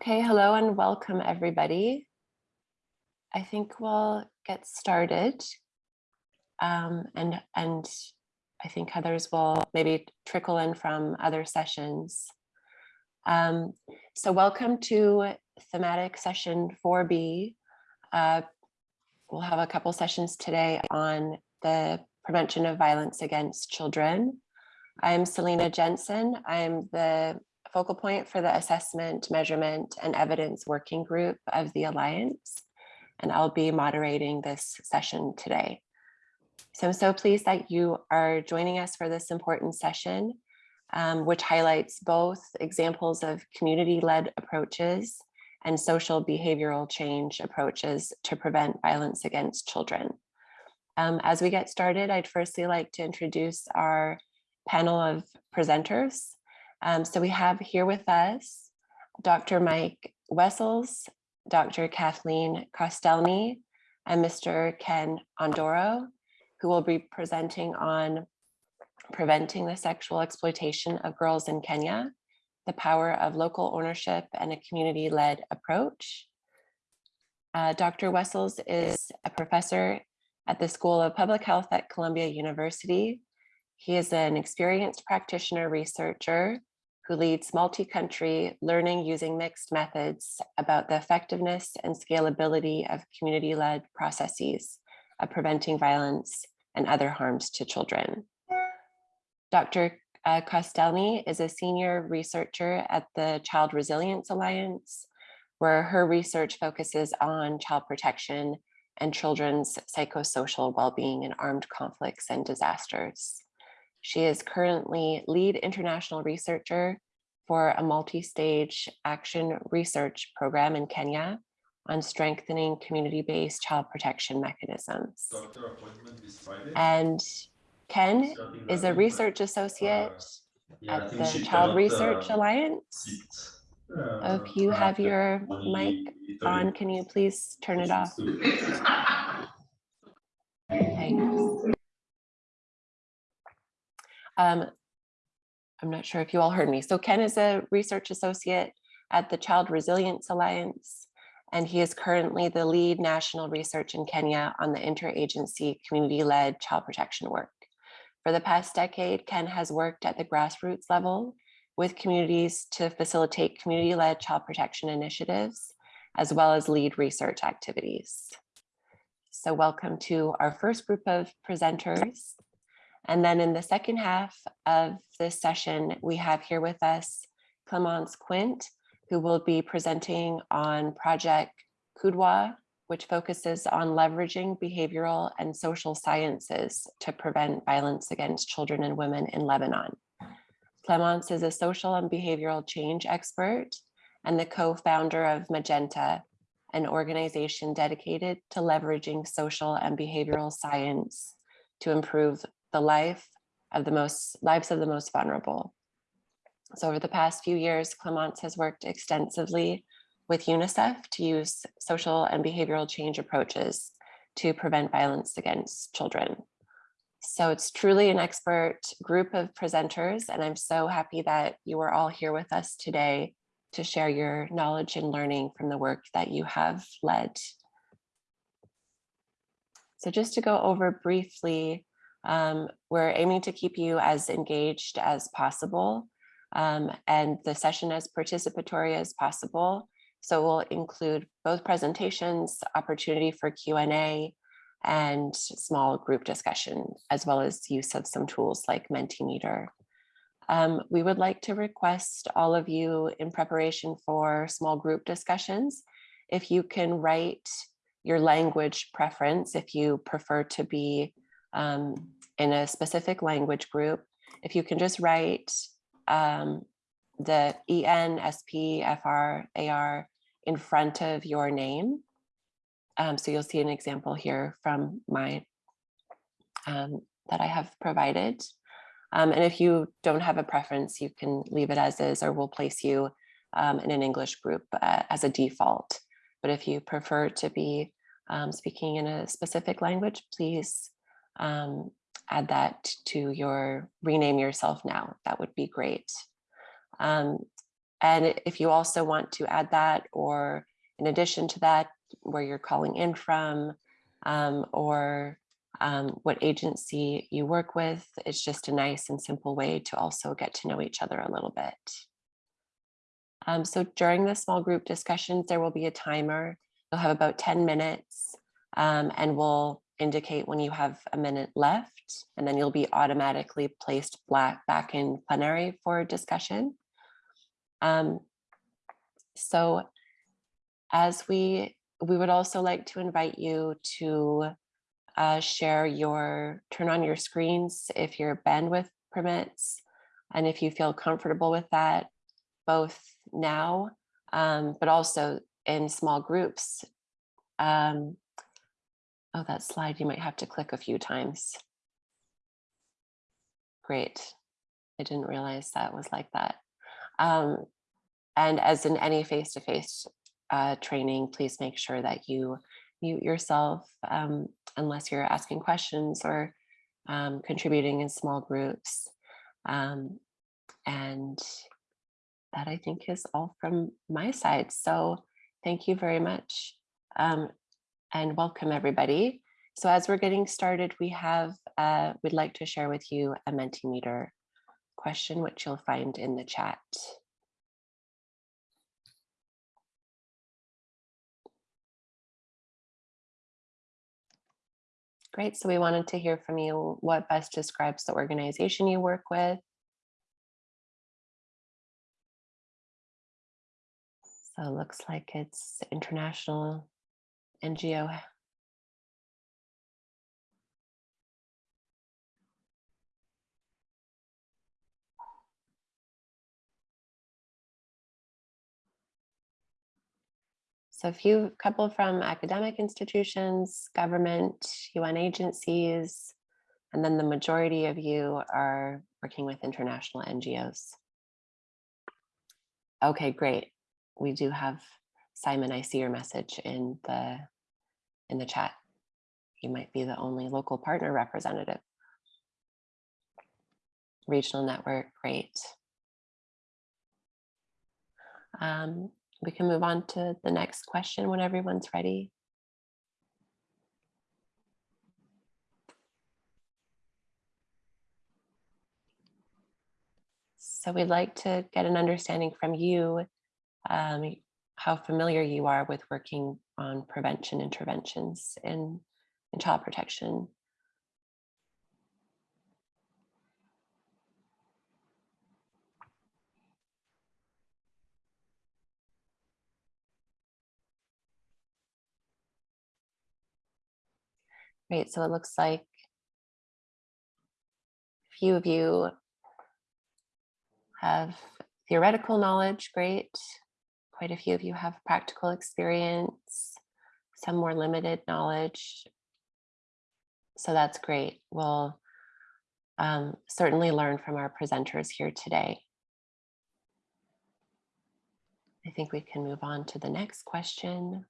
Okay, hello and welcome everybody. I think we'll get started. Um, and, and I think others will maybe trickle in from other sessions. Um, so welcome to thematic session 4B. Uh, we'll have a couple sessions today on the prevention of violence against children. I'm Selena Jensen. I'm the focal point for the assessment, measurement, and evidence working group of the Alliance, and I'll be moderating this session today. So I'm so pleased that you are joining us for this important session, um, which highlights both examples of community-led approaches and social behavioral change approaches to prevent violence against children. Um, as we get started, I'd firstly like to introduce our panel of presenters. Um, so we have here with us Dr. Mike Wessells, Dr. Kathleen Kostelny, and Mr. Ken Ondoro, who will be presenting on preventing the sexual exploitation of girls in Kenya, the power of local ownership and a community-led approach. Uh, Dr. Wessells is a professor at the School of Public Health at Columbia University. He is an experienced practitioner researcher who leads multi-country learning using mixed methods about the effectiveness and scalability of community-led processes of preventing violence and other harms to children. Dr. Uh, Kostelny is a senior researcher at the Child Resilience Alliance, where her research focuses on child protection and children's psychosocial well-being in armed conflicts and disasters. She is currently lead international researcher for a multi-stage action research program in Kenya on strengthening community-based child protection mechanisms. And Ken is a research associate uh, at the Child Research uh, Alliance. If you have your mic on, can you please turn it off? Thanks. Um, I'm not sure if you all heard me. So Ken is a research associate at the Child Resilience Alliance, and he is currently the lead national research in Kenya on the interagency community-led child protection work. For the past decade, Ken has worked at the grassroots level with communities to facilitate community-led child protection initiatives, as well as lead research activities. So welcome to our first group of presenters. And then in the second half of this session, we have here with us Clemence Quint, who will be presenting on Project Qudwa, which focuses on leveraging behavioral and social sciences to prevent violence against children and women in Lebanon. Clemence is a social and behavioral change expert and the co-founder of Magenta, an organization dedicated to leveraging social and behavioral science to improve the life of the most lives of the most vulnerable. So over the past few years, Clemence has worked extensively with UNICEF to use social and behavioral change approaches to prevent violence against children. So it's truly an expert group of presenters, and I'm so happy that you are all here with us today to share your knowledge and learning from the work that you have led. So just to go over briefly um, we're aiming to keep you as engaged as possible um, and the session as participatory as possible. So we'll include both presentations, opportunity for Q&A, and small group discussion, as well as use of some tools like Mentimeter. Um, we would like to request all of you in preparation for small group discussions, if you can write your language preference, if you prefer to be um, in a specific language group, if you can just write um, the EN, SP, FR, AR in front of your name. Um, so you'll see an example here from my um, that I have provided. Um, and if you don't have a preference, you can leave it as is or we'll place you um, in an English group uh, as a default. But if you prefer to be um, speaking in a specific language, please um, add that to your rename yourself now. That would be great. Um, and if you also want to add that or in addition to that, where you're calling in from um, or um, what agency you work with, it's just a nice and simple way to also get to know each other a little bit. Um, so during the small group discussions, there will be a timer. You'll have about 10 minutes um, and we'll indicate when you have a minute left, and then you'll be automatically placed back in plenary for discussion. Um, so as we, we would also like to invite you to uh, share your, turn on your screens if your bandwidth permits, and if you feel comfortable with that, both now, um, but also in small groups. Um, Oh, that slide, you might have to click a few times. Great. I didn't realize that was like that. Um, and as in any face-to-face -face, uh, training, please make sure that you mute yourself um, unless you're asking questions or um, contributing in small groups. Um, and that I think is all from my side. So thank you very much. Um, and welcome everybody. So as we're getting started, we have, uh, we'd like to share with you a Mentimeter question, which you'll find in the chat. Great, so we wanted to hear from you what best describes the organization you work with. So it looks like it's International NGO So a few couple from academic institutions, government, UN agencies, and then the majority of you are working with international NGOs. Okay, great. We do have Simon, I see your message in the in the chat. You might be the only local partner representative. Regional network, great. Um, we can move on to the next question when everyone's ready. So we'd like to get an understanding from you um, how familiar you are with working on prevention interventions in, in child protection. Great, so it looks like a few of you have theoretical knowledge, great quite a few of you have practical experience, some more limited knowledge. So that's great. We'll um, certainly learn from our presenters here today. I think we can move on to the next question.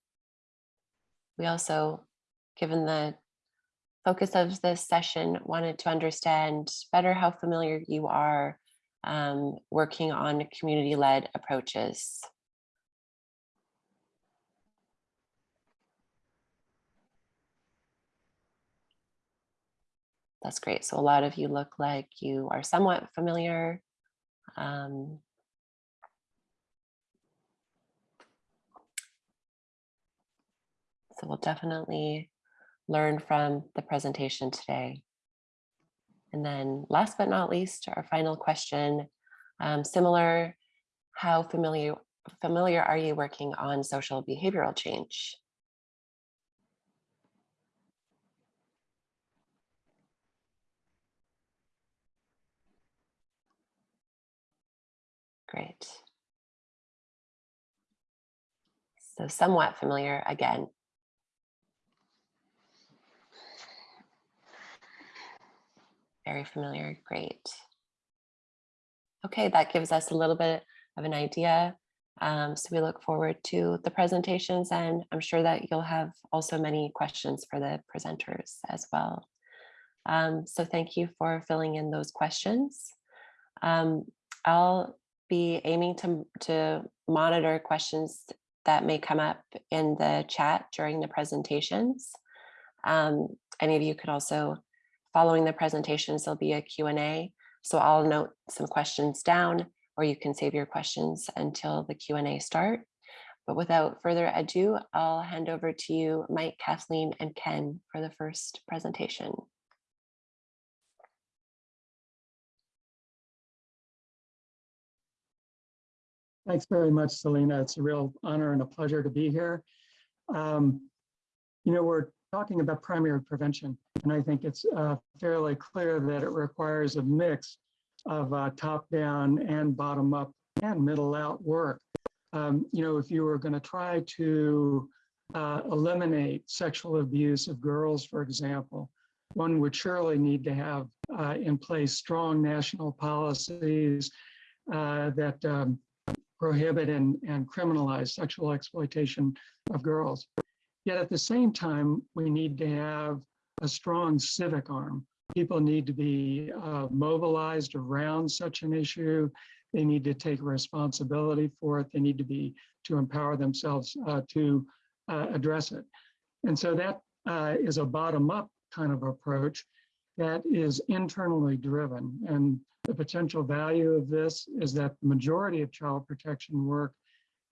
We also, given the focus of this session, wanted to understand better how familiar you are um, working on community-led approaches. That's great. So a lot of you look like you are somewhat familiar. Um, so we'll definitely learn from the presentation today. And then last but not least, our final question, um, similar, how familiar, familiar are you working on social behavioral change? Great. So somewhat familiar again. Very familiar, great. Okay, that gives us a little bit of an idea. Um, so we look forward to the presentations and I'm sure that you'll have also many questions for the presenters as well. Um, so thank you for filling in those questions. Um, I'll be aiming to, to monitor questions that may come up in the chat during the presentations. Um, any of you could also, following the presentations, there'll be a Q&A. So I'll note some questions down or you can save your questions until the Q&A start. But without further ado, I'll hand over to you, Mike, Kathleen, and Ken for the first presentation. Thanks very much, Selena. It's a real honor and a pleasure to be here. Um, you know, we're talking about primary prevention, and I think it's uh, fairly clear that it requires a mix of uh, top-down and bottom-up and middle-out work. Um, you know, if you were going to try to uh, eliminate sexual abuse of girls, for example, one would surely need to have uh, in place strong national policies uh, that um, prohibit and, and criminalize sexual exploitation of girls. Yet at the same time, we need to have a strong civic arm. People need to be uh, mobilized around such an issue. They need to take responsibility for it. They need to be to empower themselves uh, to uh, address it. And so that uh, is a bottom-up kind of approach that is internally driven. And the potential value of this is that the majority of child protection work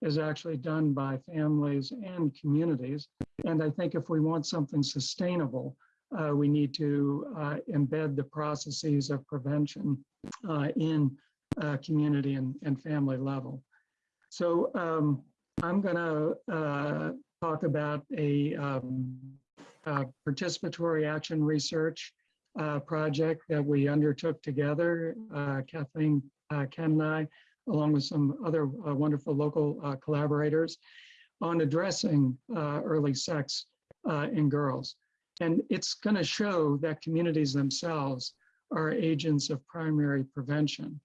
is actually done by families and communities. And I think if we want something sustainable, uh, we need to uh, embed the processes of prevention uh, in uh, community and, and family level. So um, I'm going to uh, talk about a um, participatory action research uh, project that we undertook together, uh, Kathleen, uh, Ken and I, along with some other uh, wonderful local uh, collaborators on addressing uh, early sex in girls. And it's gonna show that communities themselves are agents of primary prevention.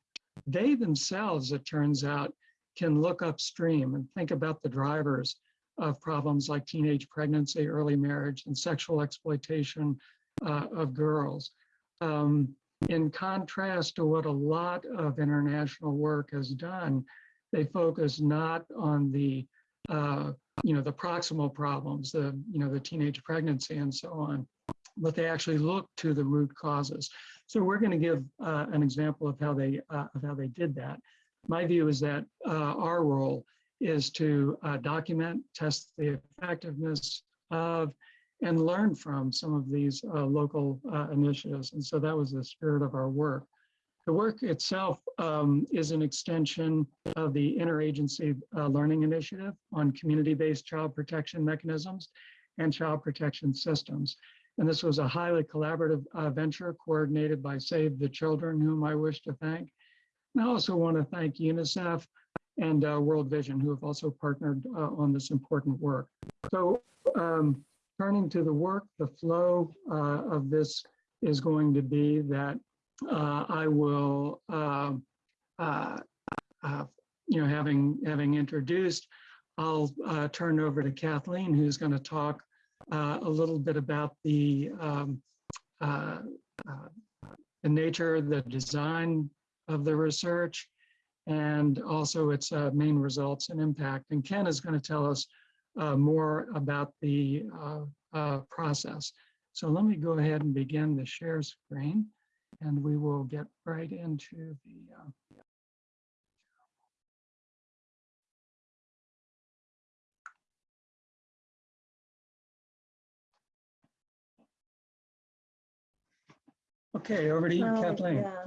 They themselves, it turns out, can look upstream and think about the drivers of problems like teenage pregnancy, early marriage, and sexual exploitation uh, of girls. Um, in contrast to what a lot of international work has done, they focus not on the, uh, you know, the proximal problems, the, you know, the teenage pregnancy and so on, but they actually look to the root causes. So we're going to give uh, an example of how they uh, of how they did that. My view is that uh, our role is to uh, document, test the effectiveness of, and learn from some of these uh, local uh, initiatives. And so that was the spirit of our work. The work itself um, is an extension of the Interagency uh, Learning Initiative on community-based child protection mechanisms and child protection systems. And this was a highly collaborative uh, venture coordinated by Save the Children, whom I wish to thank. And I also want to thank UNICEF and uh, World Vision, who have also partnered uh, on this important work. So um, turning to the work, the flow uh, of this is going to be that uh, I will, uh, uh, uh you know, having having introduced, I'll uh, turn over to Kathleen, who's going to talk a little bit about the um, the nature, the design of the research, and also its main results and impact. And Ken is going to tell us uh, more about the uh, uh, process. So let me go ahead and begin the share screen and we will get right into the uh, Okay, over to you, Oh, Kathleen. yeah.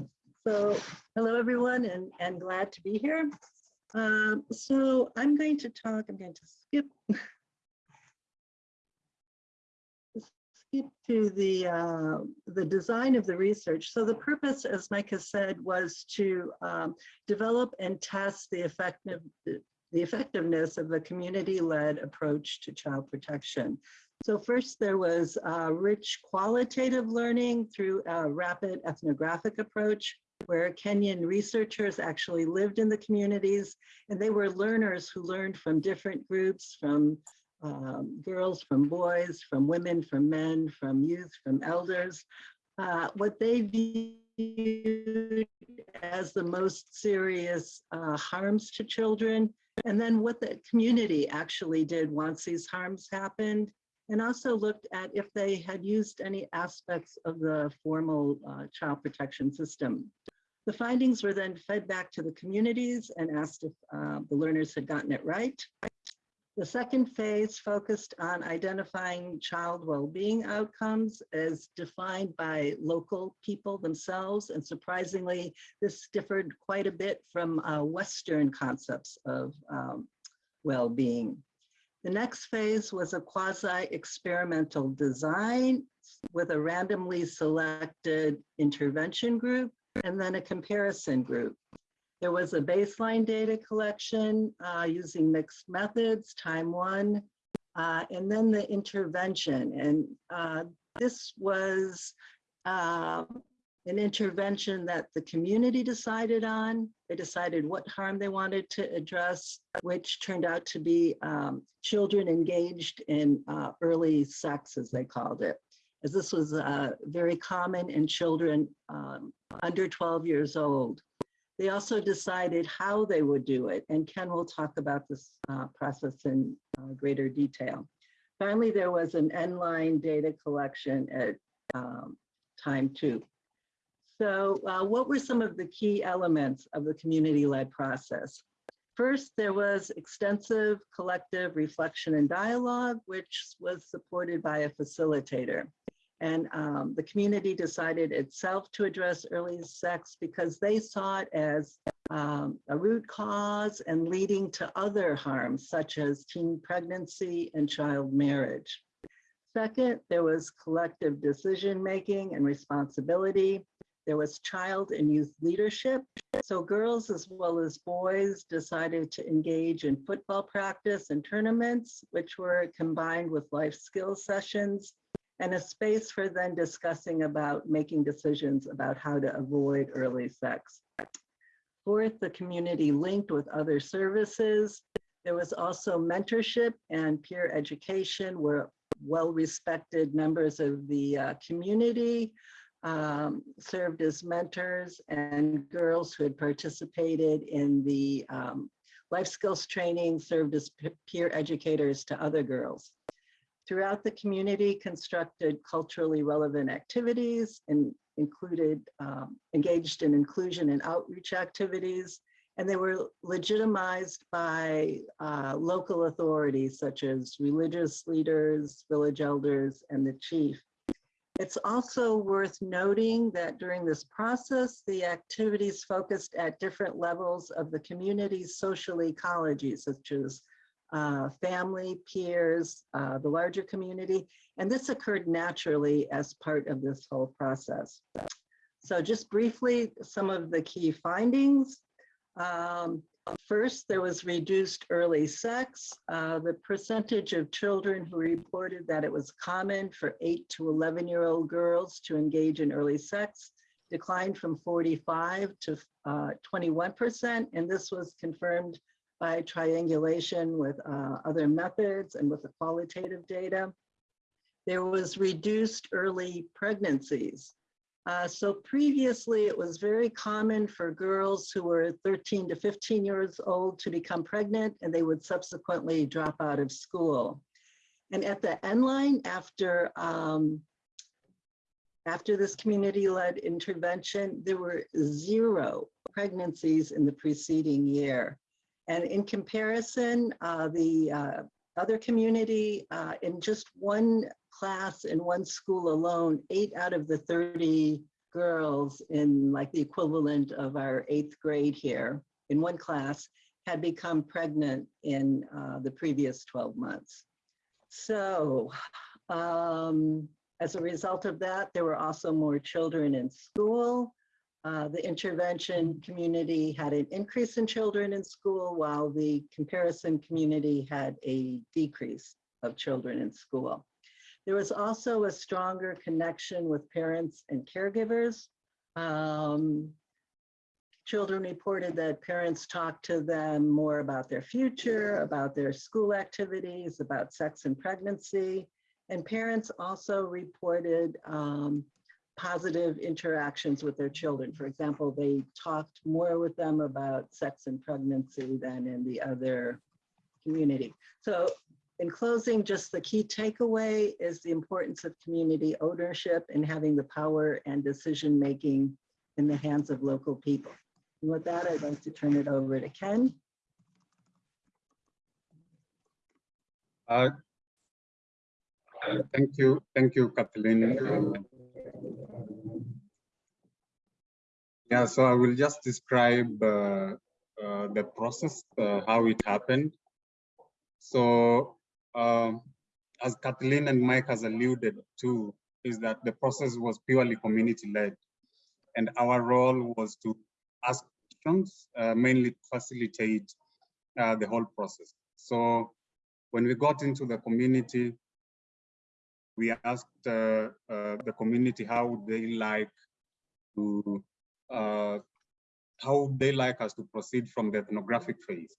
So, hello, everyone, and, and glad to be here. Um, so I'm going to talk, I'm going to skip skip to the uh, the design of the research. So the purpose, as has said, was to um, develop and test the effective the effectiveness of a community-led approach to child protection. So first there was uh, rich qualitative learning through a rapid ethnographic approach where Kenyan researchers actually lived in the communities and they were learners who learned from different groups, from um, girls, from boys, from women, from men, from youth, from elders. Uh, what they viewed as the most serious uh, harms to children, and then what the community actually did once these harms happened, and also looked at if they had used any aspects of the formal uh, child protection system. The findings were then fed back to the communities and asked if uh, the learners had gotten it right. The second phase focused on identifying child well-being outcomes as defined by local people themselves. And surprisingly, this differed quite a bit from uh, Western concepts of um, well-being. The next phase was a quasi-experimental design with a randomly selected intervention group and then a comparison group. There was a baseline data collection uh, using mixed methods, time one, uh, and then the intervention. And uh, this was uh, an intervention that the community decided on. They decided what harm they wanted to address, which turned out to be um, children engaged in uh, early sex, as they called it. As this was uh, very common in children um, under 12 years old. They also decided how they would do it, and Ken will talk about this uh, process in uh, greater detail. Finally, there was an end line data collection at um, time two. So uh, what were some of the key elements of the community-led process? First, there was extensive collective reflection and dialogue, which was supported by a facilitator. And um, the community decided itself to address early sex because they saw it as um, a root cause and leading to other harms such as teen pregnancy and child marriage. Second, there was collective decision-making and responsibility. There was child and youth leadership. So girls as well as boys decided to engage in football practice and tournaments, which were combined with life skills sessions and a space for then discussing about making decisions about how to avoid early sex. Fourth, the community linked with other services. There was also mentorship and peer education where well-respected members of the uh, community um, served as mentors and girls who had participated in the um, life skills training served as peer educators to other girls throughout the community constructed culturally relevant activities and included, um, engaged in inclusion and outreach activities. And they were legitimized by uh, local authorities such as religious leaders, village elders, and the chief. It's also worth noting that during this process, the activities focused at different levels of the community's social ecology, such as uh, family, peers, uh, the larger community. And this occurred naturally as part of this whole process. So just briefly, some of the key findings. Um, first, there was reduced early sex. Uh, the percentage of children who reported that it was common for 8 to 11 year old girls to engage in early sex declined from 45 to 21%. Uh, and this was confirmed by triangulation with uh, other methods and with the qualitative data. There was reduced early pregnancies. Uh, so previously it was very common for girls who were 13 to 15 years old to become pregnant and they would subsequently drop out of school. And at the end line after um, after this community-led intervention, there were zero pregnancies in the preceding year. And in comparison, uh, the uh, other community uh, in just one class in one school alone, eight out of the 30 girls in like the equivalent of our eighth grade here in one class had become pregnant in uh, the previous 12 months. So um, as a result of that, there were also more children in school. Uh, the intervention community had an increase in children in school while the comparison community had a decrease of children in school. There was also a stronger connection with parents and caregivers. Um, children reported that parents talked to them more about their future, about their school activities, about sex and pregnancy. And parents also reported um, positive interactions with their children. For example, they talked more with them about sex and pregnancy than in the other community. So in closing, just the key takeaway is the importance of community ownership and having the power and decision-making in the hands of local people. And with that, I'd like to turn it over to Ken. Uh, Thank you, thank you, Kathleen. Yeah, so I will just describe uh, uh, the process, uh, how it happened. So um, as Kathleen and Mike has alluded to, is that the process was purely community-led. And our role was to ask questions, uh, mainly to facilitate uh, the whole process. So when we got into the community, we asked uh, uh, the community how they like to, uh, how they like us to proceed from the ethnographic phase.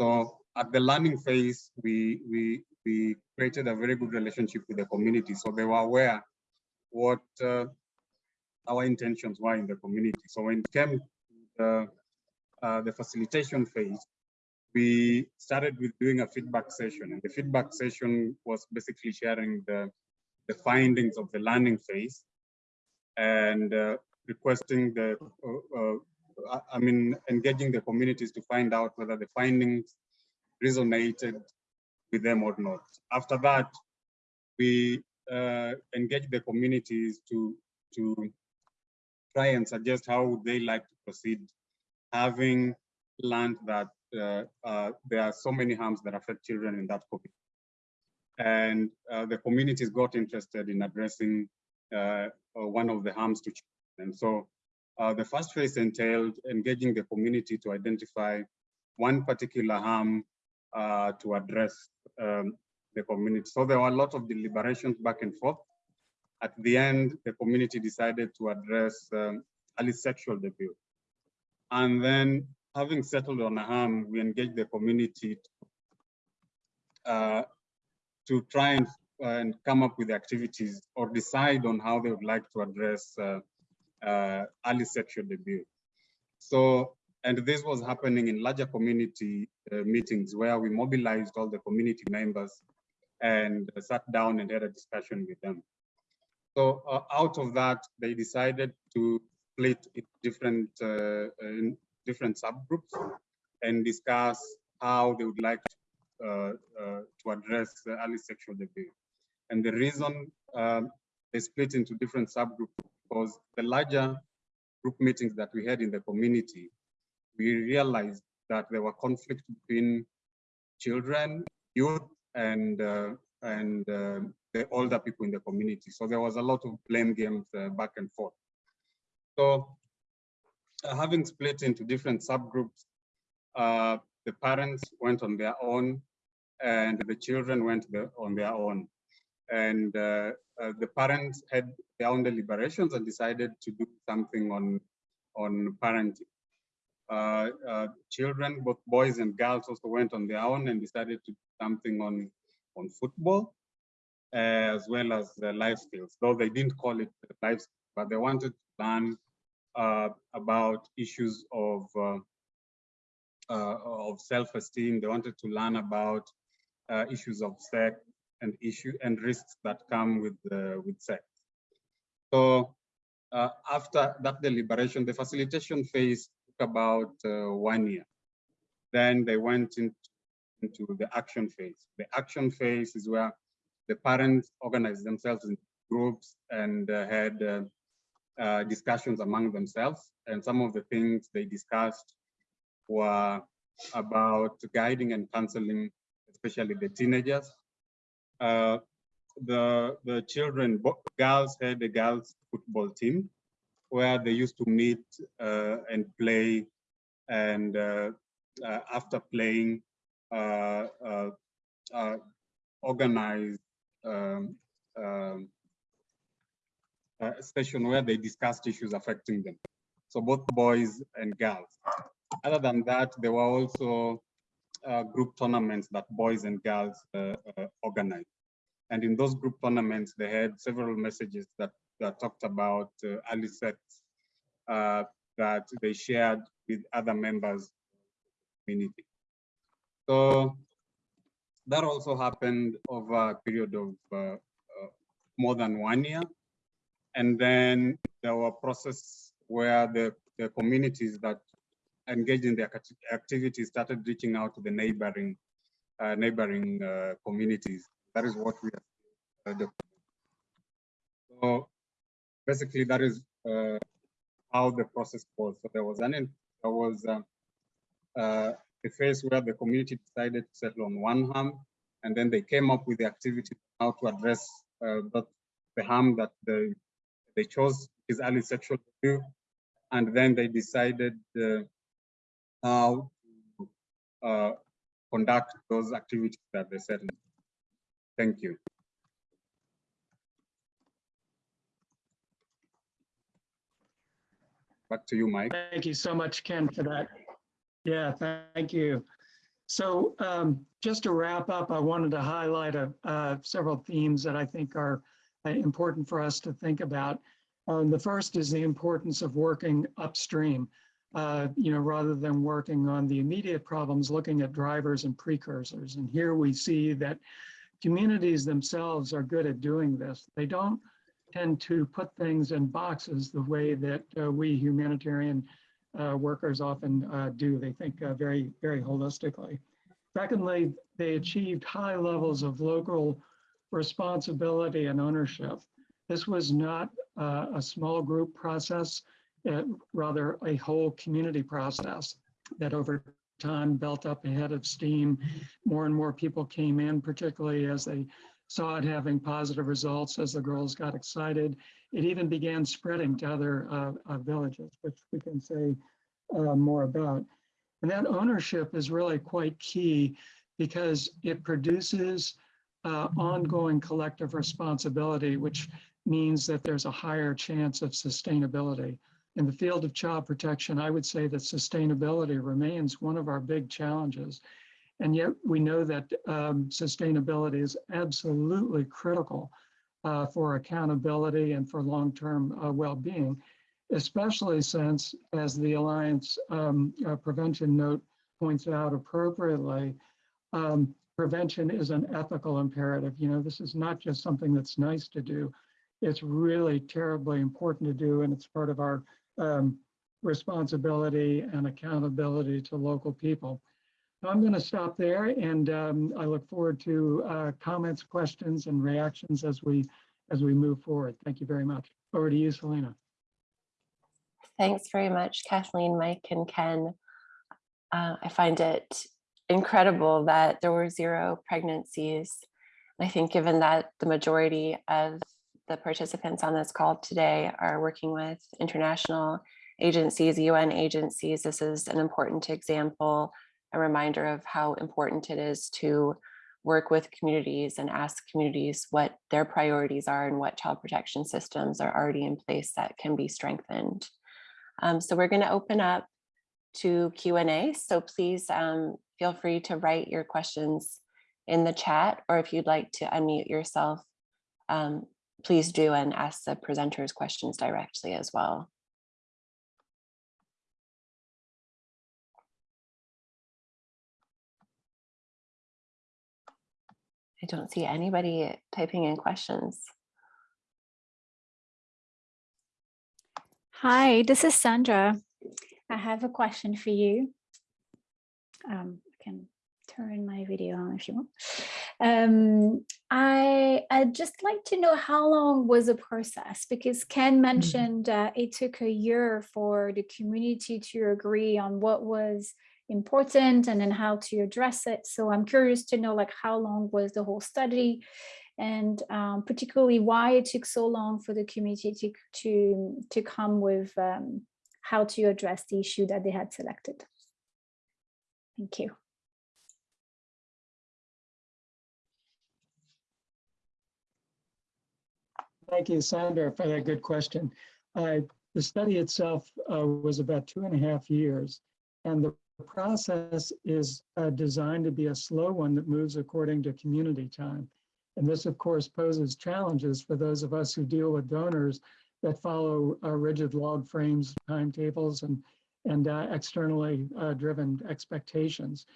So at the learning phase, we, we, we created a very good relationship with the community. So they were aware what uh, our intentions were in the community. So when it came to the, uh, the facilitation phase, we started with doing a feedback session and the feedback session was basically sharing the, the findings of the learning phase and uh, requesting the, uh, uh, I- mean, engaging the communities to find out whether the findings resonated with them or not. After that, we uh, engaged the communities to, to try and suggest how would they like to proceed, having learned that uh, uh, there are so many harms that affect children in that community. And uh, the communities got interested in addressing uh, uh, one of the harms to children. And so uh, the first phase entailed engaging the community to identify one particular harm to address um, the community. So there were a lot of deliberations back and forth. At the end, the community decided to address um, early sexual debut. And then having settled on a harm, we engaged the community to, uh, to try and, uh, and come up with activities or decide on how they would like to address uh, uh, early sexual debut. So, and this was happening in larger community uh, meetings where we mobilized all the community members and sat down and had a discussion with them. So uh, out of that, they decided to split it different in different subgroups and discuss how they would like uh, uh, to address the early sexual debut. And the reason um, they split into different subgroups because the larger group meetings that we had in the community, we realized that there were conflicts between children, youth, and uh, and uh, the older people in the community. So there was a lot of blame games uh, back and forth. So having split into different subgroups, uh, the parents went on their own and the children went the, on their own. And uh, uh, the parents had their own deliberations and decided to do something on, on parenting. Uh, uh, children, both boys and girls also went on their own and decided to do something on, on football as well as uh, life skills, though they didn't call it life, skills, but they wanted to learn uh, about issues of uh, uh, of self-esteem. They wanted to learn about uh, issues of sex and issue and risks that come with uh, with sex. So uh, after that deliberation, the facilitation phase took about uh, one year. Then they went into, into the action phase. The action phase is where the parents organized themselves in groups and uh, had uh, uh, discussions among themselves. And some of the things they discussed were about guiding and counseling, especially the teenagers. Uh, the the children, girls had a girls football team where they used to meet uh, and play, and uh, uh, after playing, organize um, um, a session where they discussed issues affecting them. So both boys and girls. Other than that, there were also uh, group tournaments that boys and girls uh, uh, organized. And in those group tournaments, they had several messages that that talked about uh, early sex uh, that they shared with other members of the community. So that also happened over a period of uh, uh, more than one year. And then there were process where the, the communities that engaged in the acti- activities started reaching out to the neighboring uh, neighboring uh, communities. That is what we are. Uh, so basically, that is uh, how the process was. So there was an there was uh, uh, a phase where the community decided to settle on one harm, and then they came up with the activity how to address uh, the harm that they they chose his early sexual abuse, and then they decided uh, how to uh, conduct those activities that they settled. Thank you. Back to you, Mike. Thank you so much, Ken, for that. Yeah, thank you. So um, just to wrap up, I wanted to highlight a, uh, several themes that I think are important for us to think about. Um, the first is the importance of working upstream, uh, you know, rather than working on the immediate problems, looking at drivers and precursors. And here we see that communities themselves are good at doing this. They don't tend to put things in boxes the way that uh, we humanitarian uh, workers often uh, do. They think uh, very, very holistically. Secondly, they achieved high levels of local responsibility and ownership. This was not uh, a small group process, uh, rather a whole community process that over time built up a head of steam. More and more people came in, particularly as they saw it having positive results as the girls got excited. It even began spreading to other uh, uh, villages, which we can say uh, more about. And that ownership is really quite key because it produces uh, ongoing collective responsibility, which means that there's a higher chance of sustainability. In the field of child protection, I would say that sustainability remains one of our big challenges. And yet we know that um, sustainability is absolutely critical uh, for accountability and for long-term uh, well-being, especially since, as the Alliance um, uh, Prevention Note points out appropriately, um, prevention is an ethical imperative. You know, this is not just something that's nice to do. It's really terribly important to do, and it's part of our um, responsibility and accountability to local people. I'm going to stop there and um, I look forward to uh, comments, questions and reactions as we as we move forward. Thank you very much. Over to you, Selena. Thanks very much, Kathleen, Mike, and Ken. Uh, I find it incredible that there were zero pregnancies. I think given that the majority of the participants on this call today are working with international agencies, UN agencies, this is an important example, a reminder of how important it is to work with communities and ask communities what their priorities are and what child protection systems are already in place that can be strengthened. Um, so we're going to open up to Q&A. So please um, feel free to write your questions in the chat, or if you'd like to unmute yourself, um, please do and ask the presenters questions directly as well. I don't see anybody typing in questions. Hi, this is Sandra. I have a question for you. Um, I can turn my video on if you want. Um, I, I'd just like to know how long was the process because Ken mentioned uh, it took a year for the community to agree on what was important and then how to address it. So I'm curious to know like how long was the whole study and um, particularly why it took so long for the community to, to, to come with um, how to address the issue that they had selected. Thank you. Thank you, Sandra, for that good question. Uh, the study itself uh, was about two and a half years, and the process is uh, designed to be a slow one that moves according to community time. And this, of course, poses challenges for those of us who deal with donors that follow rigid log frames, timetables, and, and uh, externally uh, driven expectations.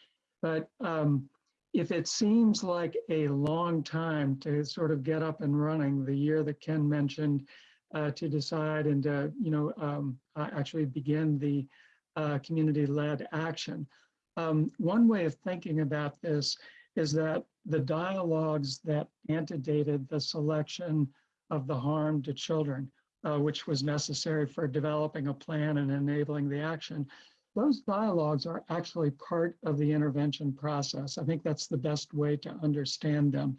But um, if it seems like a long time to sort of get up and running, the year that Ken mentioned, uh, to decide and, uh, you know, um, actually begin the uh, community-led action. Um, one way of thinking about this is that the dialogues that antedated the selection of the harm to children, uh, which was necessary for developing a plan and enabling the action, those dialogues are actually part of the intervention process. I think that's the best way to understand them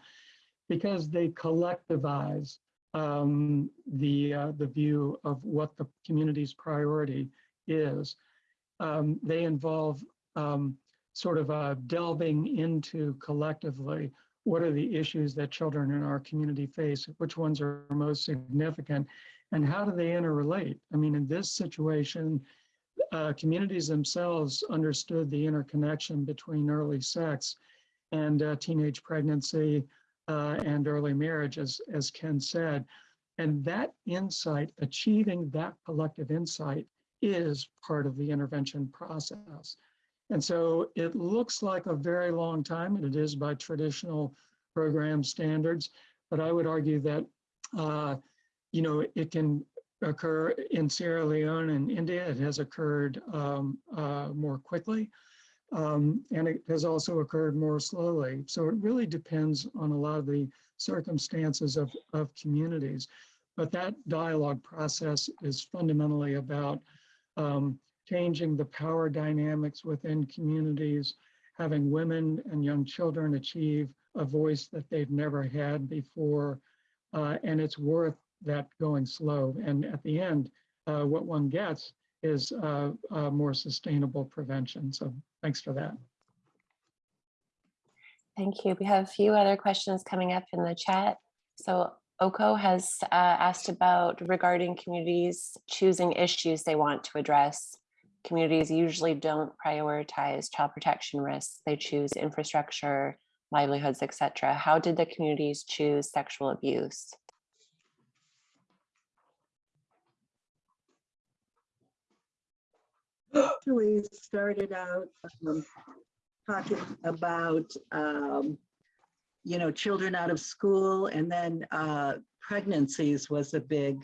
because they collectivize um, the, uh, the view of what the community's priority is. Um, they involve um, sort of uh, delving into collectively what are the issues that children in our community face, which ones are most significant, and how do they interrelate? I mean, in this situation, uh, communities themselves understood the interconnection between early sex and uh, teenage pregnancy uh, and early marriage, as, as Ken said. And that insight, achieving that collective insight is part of the intervention process. And so it looks like a very long time, and it is by traditional program standards, but I would argue that, uh, you know, it can occur in Sierra Leone and India. It has occurred um, uh, more quickly. Um, and it has also occurred more slowly. So it really depends on a lot of the circumstances of, of communities. But that dialogue process is fundamentally about um, changing the power dynamics within communities, having women and young children achieve a voice that they've never had before. Uh, and it's worth that going slow. And at the end, uh, what one gets is uh, more sustainable prevention. So thanks for that. Thank you. We have a few other questions coming up in the chat. So Oko has uh, asked about regarding communities choosing issues they want to address. Communities usually don't prioritize child protection risks. They choose infrastructure, livelihoods, etc. How did the communities choose sexual abuse? Actually started out um, talking about, um, you know, children out of school and then uh, pregnancies was a big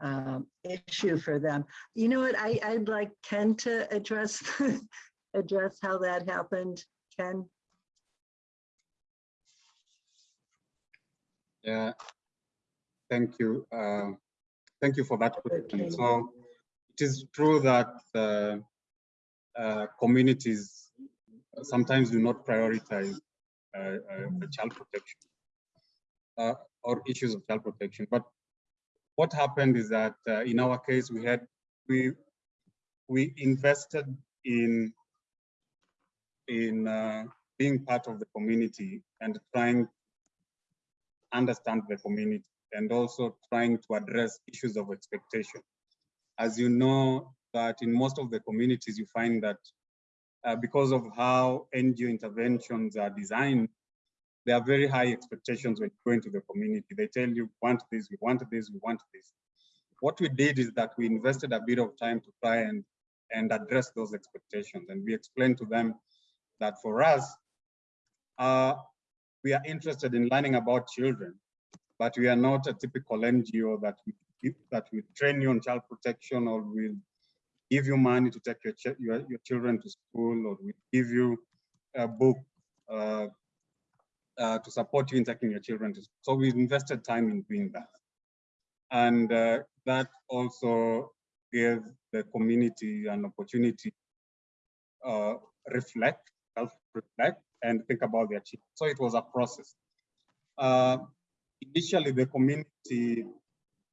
um, issue for them. You know what, I, I'd like Ken to address, address how that happened. Ken? Yeah, thank you. Uh, thank you for that question. Okay. So it is true that uh, uh, communities sometimes do not prioritize uh, uh, child protection uh, or issues of child protection. But what happened is that uh, in our case, we had we we invested in in uh, being part of the community and trying to understand the community and also trying to address issues of expectation. As you know, that in most of the communities, you find that uh, because of how NGO interventions are designed, there are very high expectations when you go into the community. They tell you, "We want this, we want this, we want this. What we did is that we invested a bit of time to try and, and address those expectations. And we explained to them that for us, uh, we are interested in learning about children, but we are not a typical NGO that we, that will train you on child protection or will give you money to take your, your, your children to school or we give you a book uh, uh, to support you in taking your children to school. So we invested time in doing that. And uh, that also gave the community an opportunity uh, reflect, self-reflect, and think about their children. So it was a process. Uh, initially, the community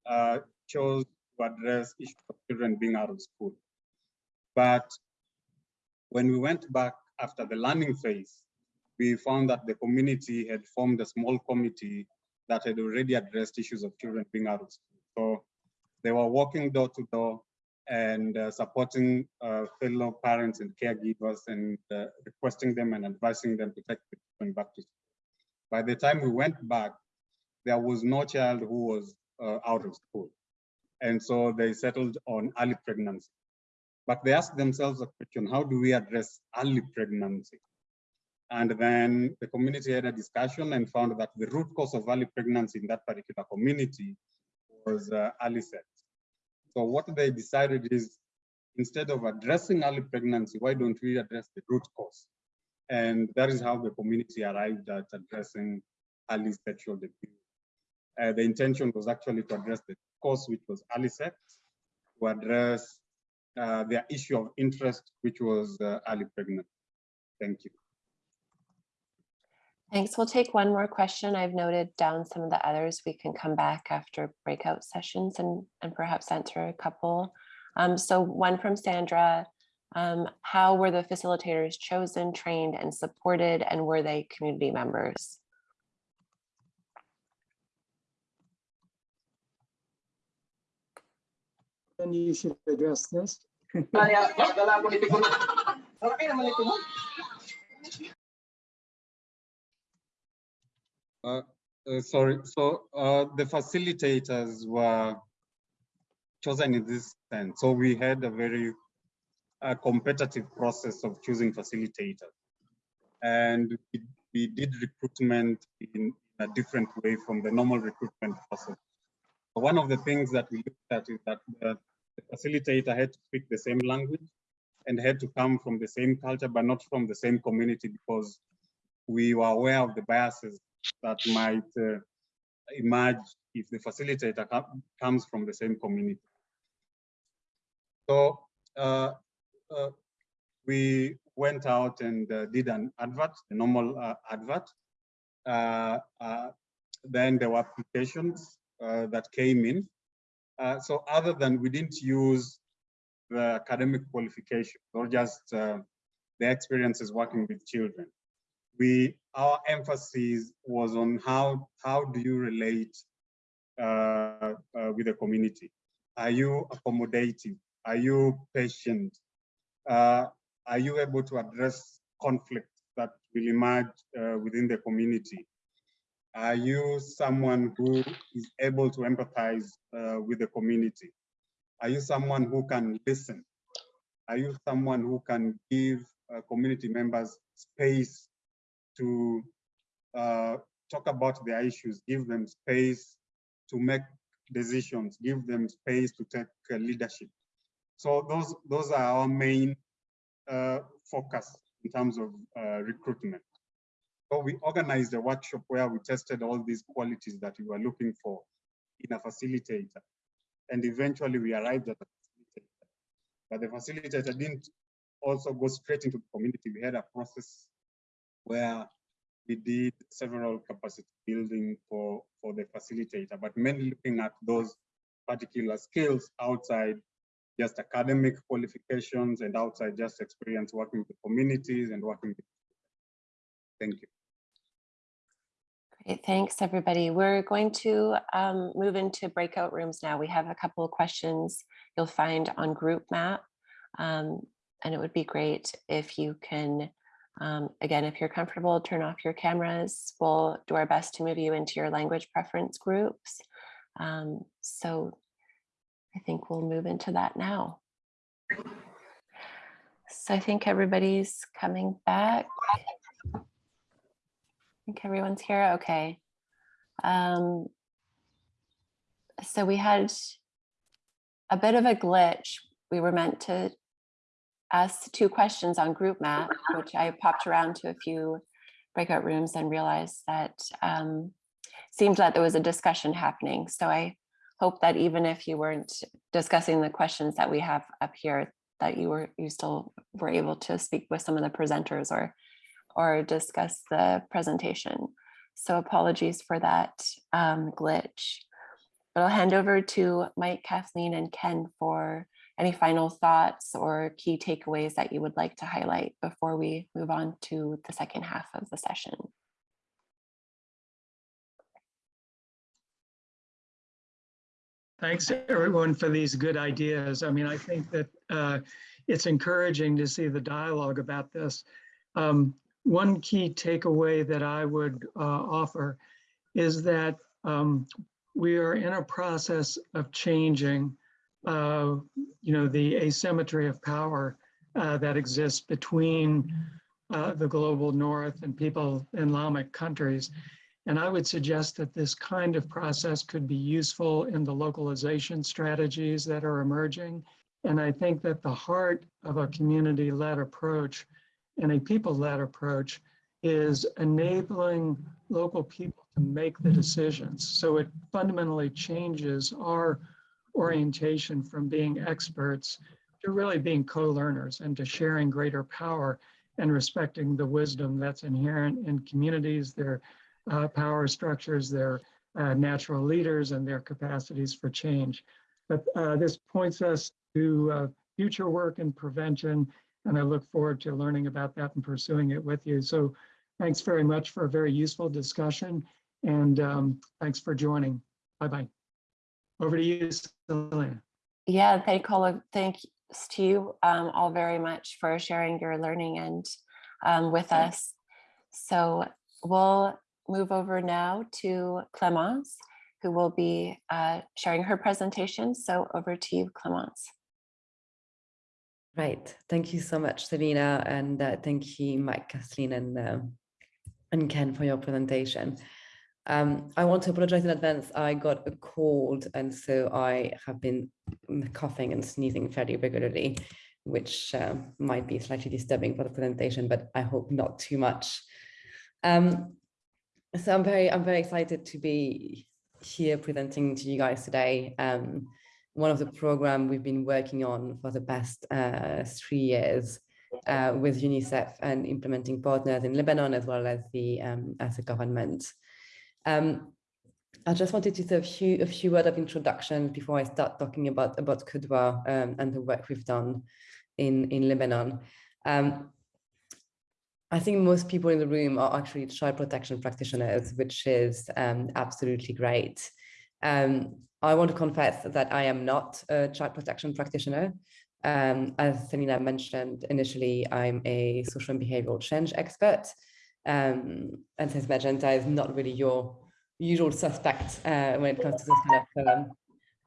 uh, chose to address issues of children being out of school. But when we went back after the learning phase, we found that the community had formed a small committee that had already addressed issues of children being out of school. So they were walking door to door and uh, supporting uh, fellow parents and caregivers and uh, requesting them and advising them to take the children back to school. By the time we went back, there was no child who was uh, out of school. And so they settled on early pregnancy. But they asked themselves a question, how do we address early pregnancy? And then the community had a discussion and found that the root cause of early pregnancy in that particular community was uh, early sex. So what they decided is instead of addressing early pregnancy, why don't we address the root cause? And that is how the community arrived at addressing early sexual debut. Uh, the intention was actually to address the cause, which was early to address uh, their issue of interest, which was uh, early pregnancy. Thank you. Thanks. We'll take one more question. I've noted down some of the others. We can come back after breakout sessions and, and perhaps answer a couple. Um, so one from Sandra, um, how were the facilitators chosen, trained and supported and were they community members? Then you should address this. Uh, uh, sorry, so uh, the facilitators were chosen in this sense. So we had a very uh, competitive process of choosing facilitators. And we, we did recruitment in a different way from the normal recruitment process. One of the things that we looked at is that the, facilitator had to speak the same language and had to come from the same culture, but not from the same community because we were aware of the biases that might uh, emerge if the facilitator comes from the same community. So uh, uh, we went out and uh, did an advert, a normal uh, advert. Uh, then there were applications that came in. so other than we didn't use the academic qualification or just the experiences working with children we our emphasis was on how how do you relate uh, uh, with the community? Are you accommodating? Are you patient? Uh, are you able to address conflicts that will emerge uh, within the community? Are you someone who is able to empathize uh, with the community? Are you someone who can listen? Are you someone who can give uh, community members space to uh, talk about their issues, give them space to make decisions, give them space to take uh, leadership. So those those are our main uh, focus in terms of uh, recruitment. So we organized a workshop where we tested all these qualities that we were looking for in a facilitator. And eventually we arrived at a facilitator. But the facilitator didn't also go straight into the community. We had a process where we did several capacity building for, for the facilitator, but mainly looking at those particular skills outside just academic qualifications and outside just experience working with communities and working with. Thank you. Great, thanks everybody. We're going to um, move into breakout rooms now. We have a couple of questions you'll find on group map. Um, and it would be great if you can um, again, if you're comfortable, turn off your cameras. We'll do our best to move you into your language preference groups. Um, so I think we'll move into that now. So I think everybody's coming back. Think everyone's here. Okay. Um, so we had a bit of a glitch. We were meant to ask two questions on group map, which I popped around to a few breakout rooms and realized that um, seemed that there was a discussion happening. So I hope that even if you weren't discussing the questions that we have up here, that you were you still were able to speak with some of the presenters or or discuss the presentation. So apologies for that um, glitch. But I'll hand over to Mike, Kathleen, and Ken for any final thoughts or key takeaways that you would like to highlight before we move on to the second half of the session? Thanks everyone for these good ideas. I mean, I think that uh, it's encouraging to see the dialogue about this. Um, one key takeaway that I would uh, offer is that um, we are in a process of changing, uh, you know, the asymmetry of power uh, that exists between uh, the global north and people in Islamic countries. And I would suggest that this kind of process could be useful in the localization strategies that are emerging. And I think that the heart of a community-led approach and a people-led approach is enabling local people to make the decisions. So it fundamentally changes our orientation from being experts to really being co-learners and to sharing greater power and respecting the wisdom that's inherent in communities, their uh, power structures, their uh, natural leaders, and their capacities for change. But uh, this points us to uh, future work in prevention, and I look forward to learning about that and pursuing it with you. So thanks very much for a very useful discussion, and um, thanks for joining. Bye-bye. Over to you, Selena. Yeah, thank all of, thanks to you um, all very much for sharing your learning and um, with us. So we'll move over now to Clemence, who will be uh, sharing her presentation. So over to you, Clemence. Right. Thank you so much, Selena, and uh, thank you, Mike, Kathleen, and uh, and Ken for your presentation. Um, I want to apologize in advance. I got a cold, and so I have been coughing and sneezing fairly regularly, which uh, might be slightly disturbing for the presentation, but I hope not too much. Um, so I'm very, I'm very excited to be here presenting to you guys today. Um, one of the program we've been working on for the past uh, three years uh, with UNICEF and implementing partners in Lebanon as well as the um, as a government. Um, I just wanted to say a few a few words of introduction before I start talking about about Qudwa um, and the work we've done in in Lebanon. Um, I think most people in the room are actually child protection practitioners, which is um, absolutely great. Um, I want to confess that I am not a child protection practitioner. Um, as Selena mentioned initially, I'm a social and behavioral change expert. Um, and since Magenta is not really your usual suspect uh, when it comes to this kind of, um,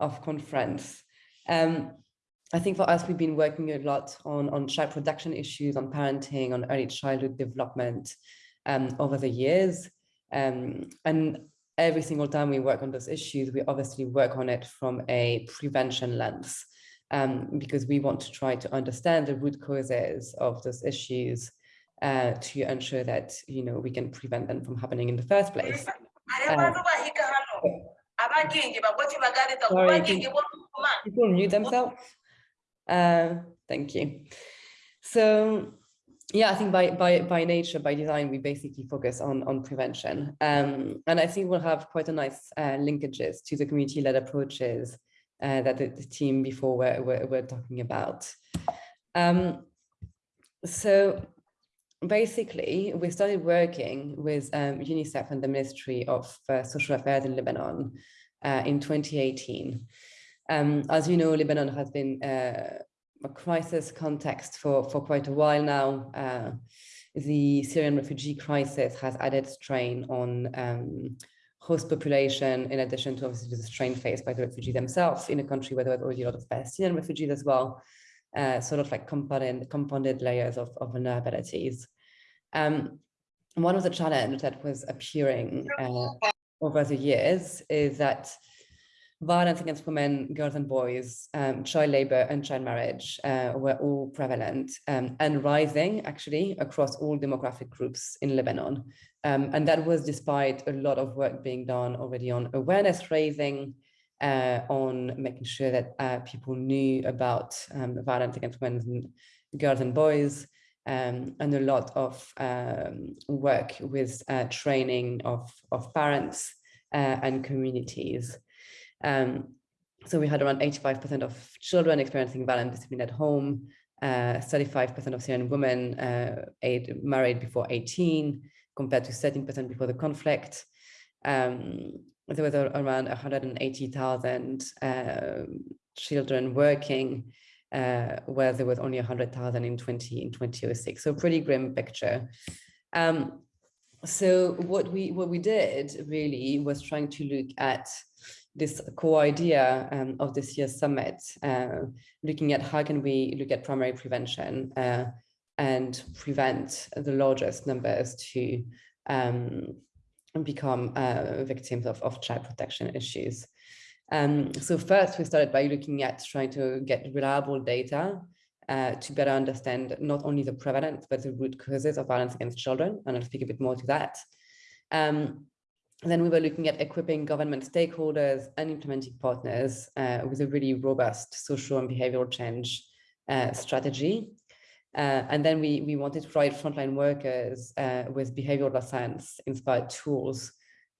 of conference. Um, I think for us, we've been working a lot on, on child protection issues, on parenting, on early childhood development um, over the years. Um, and every single time we work on those issues, we obviously work on it from a prevention lens um, because we want to try to understand the root causes of those issues uh, to ensure that, you know, we can prevent them from happening in the first place. Uh, sorry, can people mute themselves? Uh, thank you. So yeah, I think by by by nature, by design, we basically focus on on prevention, um, and I think we'll have quite a nice uh, linkages to the community-led approaches uh, that the, the, team before were, were, were talking about. Um, so basically, we started working with um, UNICEF and the Ministry of uh, Social Affairs in Lebanon uh, in 2018. Um, as you know, Lebanon has been uh, a crisis context for, for quite a while now. Uh, the Syrian refugee crisis has added strain on um, host population, in addition to obviously the strain faced by the refugees themselves in a country where there was already a lot of Palestinian refugees as well, uh, sort of like compounded, compounded layers of, of vulnerabilities. Um, one of the challenges that was appearing uh, over the years is that violence against women, girls and boys, um, child labor and child marriage uh, were all prevalent um, and rising actually across all demographic groups in Lebanon. Um, and that was despite a lot of work being done already on awareness raising, uh, on making sure that uh, people knew about um, violence against women, and girls and boys, um, and a lot of um, work with uh, training of, of parents uh, and communities. Um, so we had around 85% of children experiencing violent discipline at home, 35% uh, of Syrian women uh, married before 18, compared to 13% before the conflict. Um, there was around 180,000 uh, children working, uh, where there was only 100,000 in 20 in 2006. So pretty grim picture. Um, so what we what we did really was trying to look at this core idea um, of this year's summit, uh, looking at how can we look at primary prevention uh, and prevent the largest numbers to um, become uh, victims of, of child protection issues. Um, so first we started by looking at trying to get reliable data uh, to better understand not only the prevalence, but the root causes of violence against children. And I'll speak a bit more to that. Um, then we were looking at equipping government stakeholders and implementing partners uh, with a really robust social and behavioral change uh, strategy. Uh, and then we, we wanted to provide frontline workers uh, with behavioral science inspired tools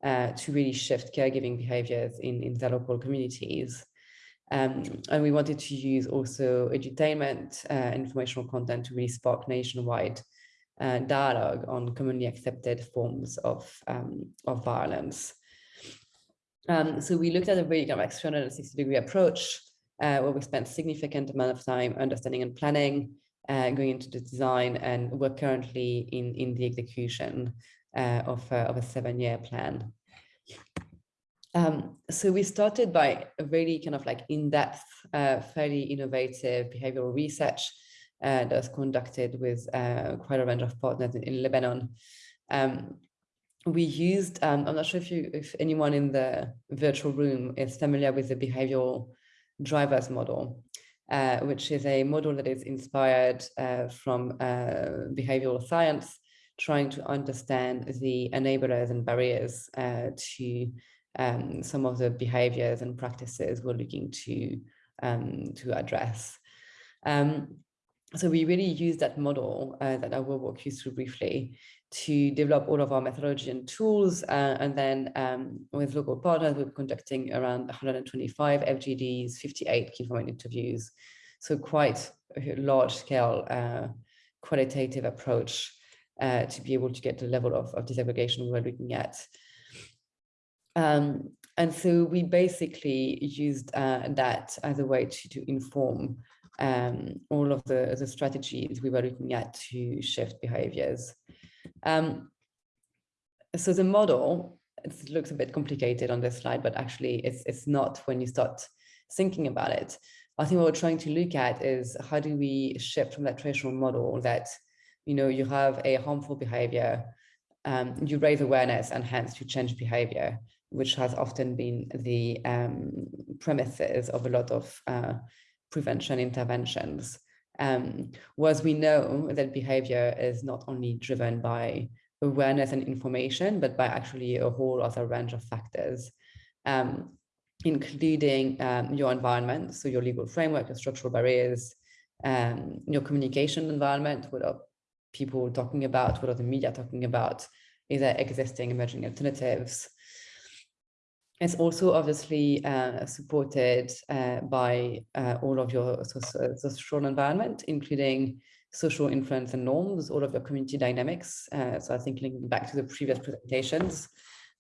uh, to really shift caregiving behaviors in, in their local communities. Um, and we wanted to use also edutainment uh, informational content to really spark nationwide uh, dialogue on commonly accepted forms of, um, of violence. Um, so we looked at a really kind of like 360 degree approach uh, where we spent significant amount of time understanding and planning, uh, going into the design, and we're currently in, in the execution uh, of, of a seven-year plan. Um, so we started by a really kind of like in-depth, uh, fairly innovative behavioral research uh, that was conducted with uh, quite a range of partners in, in Lebanon. Um, we used, um, I'm not sure if you, if anyone in the virtual room is familiar with the behavioral drivers model, uh, which is a model that is inspired uh, from uh, behavioral science, trying to understand the enablers and barriers uh, to um, some of the behaviors and practices we're looking to, um, to address. Um, so we really use that model uh, that I will walk you through briefly to develop all of our methodology and tools. Uh, and then um, with local partners, we're conducting around 125 FGDs, 58 key informant interviews. So quite a large scale uh, qualitative approach uh, to be able to get the level of, of disaggregation we're looking at. Um, and so we basically used uh, that as a way to, to inform um, all of the, the strategies we were looking at to shift behaviors. Um, so the model, it looks a bit complicated on this slide, but actually it's, it's not when you start thinking about it. I think what we're trying to look at is how do we shift from that traditional model that, you know, you have a harmful behavior, um, you raise awareness and hence you change behavior, which has often been the um, premises of a lot of uh, prevention interventions. Um, was we know that behavior is not only driven by awareness and information, but by actually a whole other range of factors, um, including um, your environment, so your legal framework, your structural barriers, um, your communication environment, what are people talking about, what are the media talking about, is there existing emerging alternatives, it's also obviously uh, supported uh, by uh, all of your social environment, including social influence and norms, all of your community dynamics. Uh, so I think linking back to the previous presentations,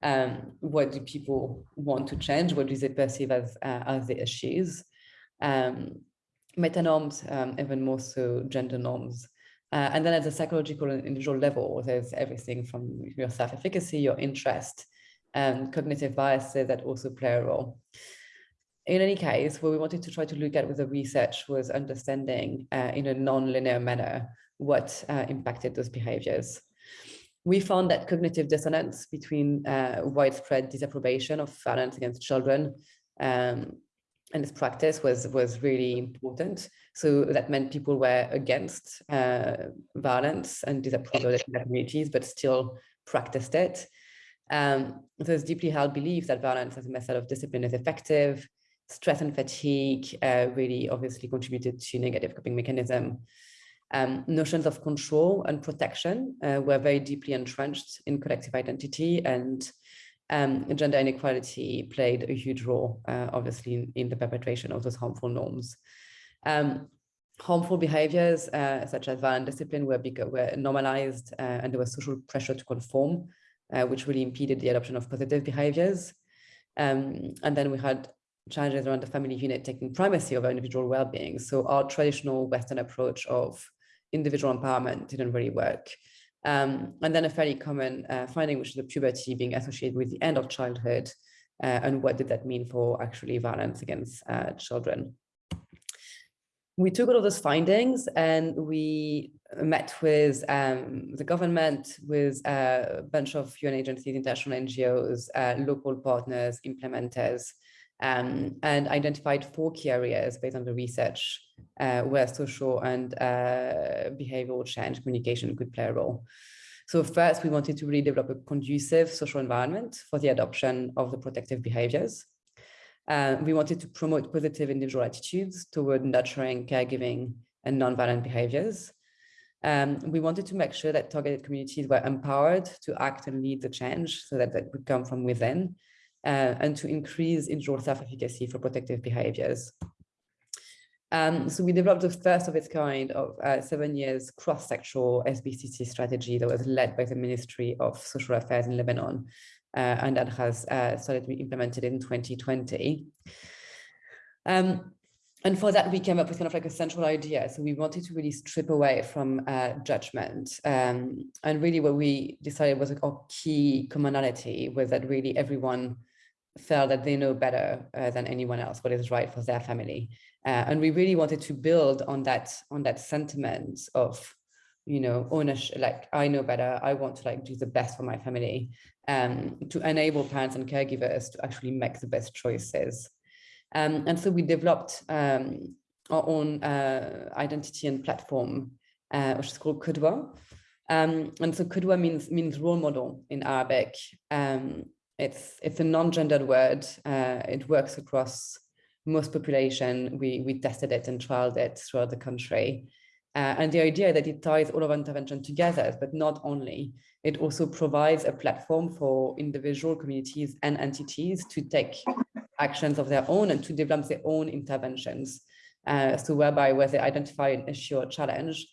um, what do people want to change? What do they perceive as, uh, as the issues? Um, meta norms, um, even more so gender norms. Uh, and then at the psychological and individual level, there's everything from your self-efficacy, your interest, and cognitive biases that also play a role. In any case, what we wanted to try to look at with the research was understanding uh, in a non-linear manner what uh, impacted those behaviors. We found that cognitive dissonance between uh, widespread disapprobation of violence against children um, and this practice was, was really important. So that meant people were against uh, violence and disapproved of communities, but still practiced it. Um, there's deeply held belief that violence as a method of discipline is effective. Stress and fatigue uh, really obviously contributed to negative coping mechanism. Um, notions of control and protection uh, were very deeply entrenched in collective identity and um, gender inequality played a huge role, uh, obviously, in, in, the perpetration of those harmful norms. Um, harmful behaviors, uh, such as violent discipline, were, were normalized uh, and there was social pressure to conform uh, which really impeded the adoption of positive behaviors. Um, and then we had challenges around the family unit taking primacy over individual well-being. So our traditional Western approach of individual empowerment didn't really work. Um, and then a fairly common uh, finding, which is the puberty being associated with the end of childhood. Uh, and what did that mean for actually violence against uh, children? We took all of those findings and we met with um, the government, with a bunch of UN agencies, international NGOs, uh, local partners, implementers, um, and identified four key areas based on the research uh, where social and uh, behavioral change communication could play a role. So first, we wanted to really develop a conducive social environment for the adoption of the protective behaviors. Uh, we wanted to promote positive individual attitudes toward nurturing, caregiving, and nonviolent behaviors. Um, we wanted to make sure that targeted communities were empowered to act and lead the change so that that would come from within uh, and to increase individual self-efficacy for protective behaviors. Um, so we developed the first of its kind of uh, seven years cross-sectoral SBCC strategy that was led by the Ministry of Social Affairs in Lebanon, uh, and that has uh, started to be implemented in 2020. Um, and for that, we came up with kind of like a central idea. So we wanted to really strip away from uh, judgment. Um, and really what we decided was like our key commonality was that really everyone felt that they know better uh, than anyone else what is right for their family. Uh, and we really wanted to build on that on that sentiment of, you know, ownership, like I know better, I want to like do the best for my family, um, to enable parents and caregivers to actually make the best choices. Um, and so we developed um, our own uh, identity and platform, uh, which is called Qudwa. Um, and so Qudwa means means role model in Arabic. Um, it's it's a non-gendered word. Uh, it works across most population. We we tested it and trialed it throughout the country. Uh, and the idea that it ties all of intervention together, but not only, it also provides a platform for individual communities and entities to take actions of their own and to develop their own interventions. Uh, so whereby where they identify an issue or challenge,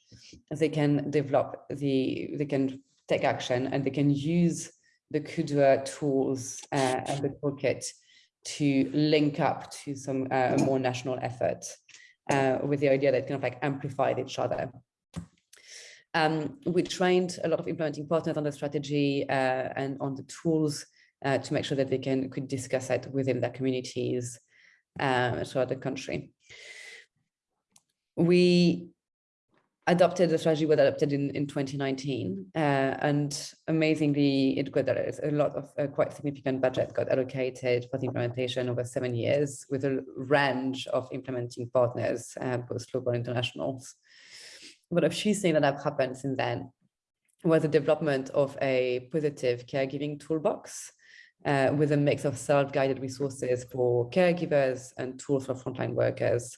they can develop the, they can take action and they can use the Qudwa tools uh, and the toolkit to link up to some uh, more national effort uh, with the idea that kind of like amplified each other. Um, we trained a lot of implementing partners on the strategy uh, and on the tools uh, to make sure that they can could discuss it within their communities uh, throughout the country. We adopted the strategy was adopted in, in 2019 uh, and amazingly it got a lot of uh, quite significant budget got allocated for the implementation over seven years with a range of implementing partners uh, both local and internationals but a few things that have happened since then was the development of a positive caregiving toolbox uh, with a mix of self-guided resources for caregivers and tools for frontline workers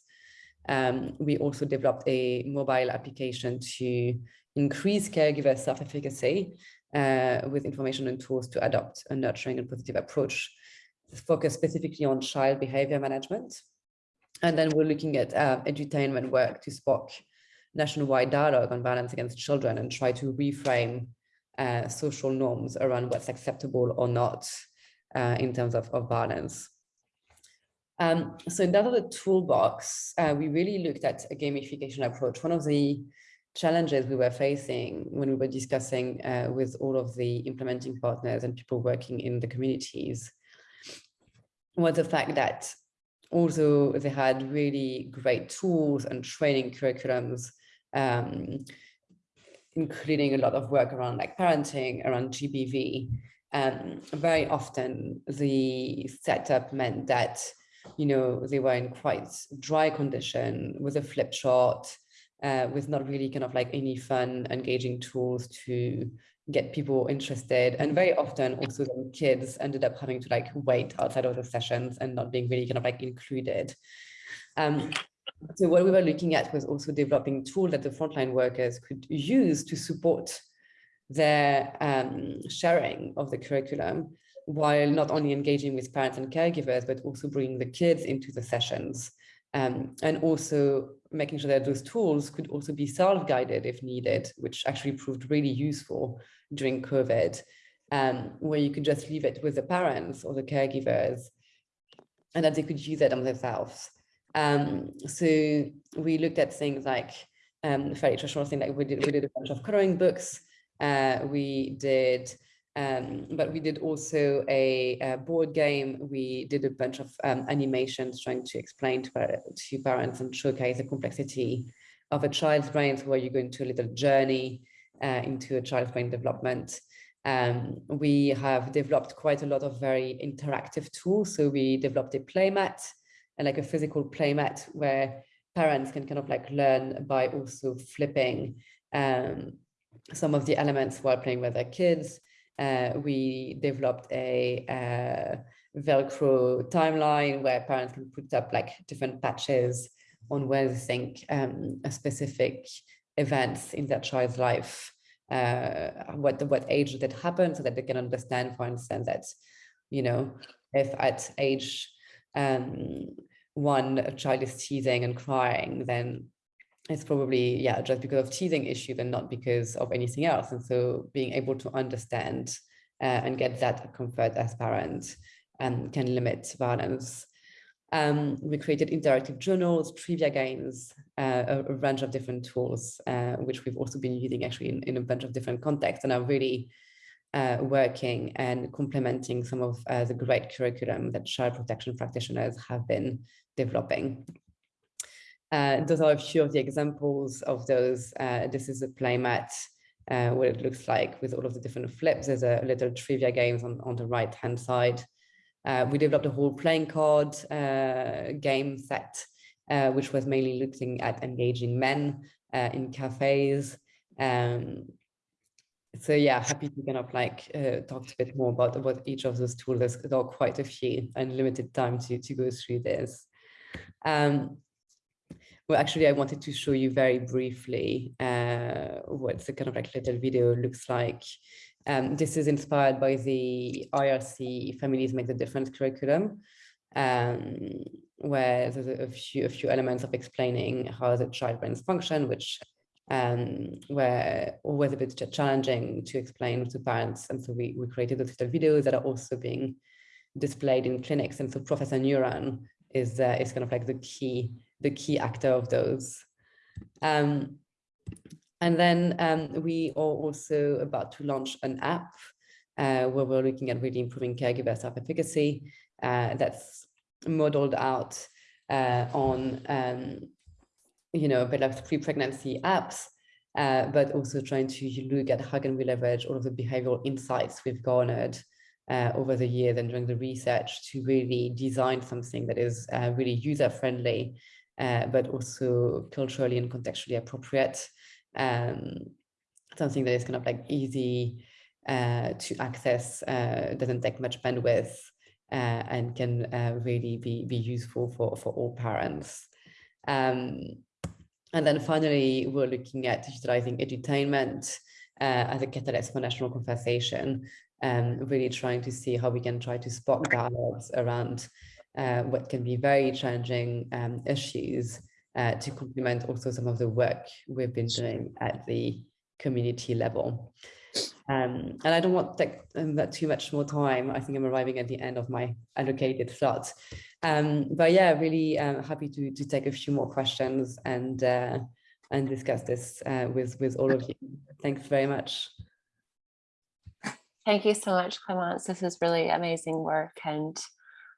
um, we also developed a mobile application to increase caregiver self-efficacy uh, with information and tools to adopt a nurturing and positive approach focused specifically on child behavior management. And then we're looking at uh, edutainment work to spark nationwide dialogue on violence against children and try to reframe uh, social norms around what's acceptable or not uh, in terms of, of violence. Um, so in that other toolbox, uh, we really looked at a gamification approach. One of the challenges we were facing when we were discussing uh, with all of the implementing partners and people working in the communities was the fact that although they had really great tools and training curriculums, um, including a lot of work around like parenting, around GBV, um, very often the setup meant that you know, they were in quite dry condition with a flip chart, uh, with not really kind of like any fun, engaging tools to get people interested. And very often also the kids ended up having to like wait outside of the sessions and not being really kind of like included. Um, so what we were looking at was also developing tools that the frontline workers could use to support their um, sharing of the curriculum while not only engaging with parents and caregivers, but also bringing the kids into the sessions um, and also making sure that those tools could also be self-guided if needed, which actually proved really useful during COVID, um, where you could just leave it with the parents or the caregivers and that they could use it on themselves. Um, so we looked at things like um, very traditional thing like we did, we did a bunch of coloring books Uh, we did, um, but we did also a, a, board game. We did a bunch of um, animations trying to explain to, uh, to parents and showcase the complexity of a child's brain. So where you go into a little journey uh, into a child's brain development. Um, we have developed quite a lot of very interactive tools. So we developed a playmat and like a physical playmat where parents can kind of like learn by also flipping um, some of the elements while playing with their kids. Uh, we developed a uh, Velcro timeline where parents can put up like different patches on where they think um, a specific events in their child's life, uh, what what age did it happen, so that they can understand, for instance, that you know if at age um, one a child is teasing and crying, then it's probably yeah just because of teasing issues and not because of anything else. And so being able to understand uh, and get that comfort as parents um, can limit violence. Um, we created interactive journals, trivia games, uh, a, a, range of different tools, uh, which we've also been using actually in, in, a bunch of different contexts and are really uh, working and complementing some of uh, the great curriculum that child protection practitioners have been developing. Uh, those are a few of the examples of those. Uh, this is a playmat, what it looks like with all of the different flips. There's a little trivia games on, on the right hand side. Uh, we developed a whole playing card uh, game set, uh, which was mainly looking at engaging men in cafes. Um, so yeah, happy to kind of like uh, talk a bit more about what each of those tools. There are quite a few and limited time to, to go through this. Um, well, actually, I wanted to show you very briefly uh, what the kind of like little video looks like um, this is inspired by the IRC Families Make the Difference curriculum, um, where there's a, few, a few elements of explaining how the child brains function, which um, were always a bit challenging to explain to parents. And so we, we created those little videos that are also being displayed in clinics. And so Professor Neuron is, uh, is kind of like the key, the key actor of those. Um, and then um, we are also about to launch an app uh, where we're looking at really improving caregiver self-efficacy uh, that's modeled out uh, on, um, you know, a bit of pre-pregnancy apps, uh, but also trying to look at how can we leverage all of the behavioral insights we've garnered uh, over the years and during the research to really design something that is uh, really user-friendly, but also culturally and contextually appropriate um, something that is kind of like easy uh, to access, uh, doesn't take much bandwidth, uh, and can uh, really be, be useful for, for all parents. Um, and then finally, we're looking at digitalizing edutainment uh, as a catalyst for national conversation, um, really trying to see how we can try to spot dialogues around uh, what can be very challenging um, issues uh, to complement also some of the work we've been doing at the community level. Um, and I don't want to take um, too much more time. I think I'm arriving at the end of my allocated slot. Um, but yeah, really um, happy to, to take a few more questions and uh, and discuss this uh, with, with all of you. Thanks very much. Thank you so much, Clemence. This is really amazing work. And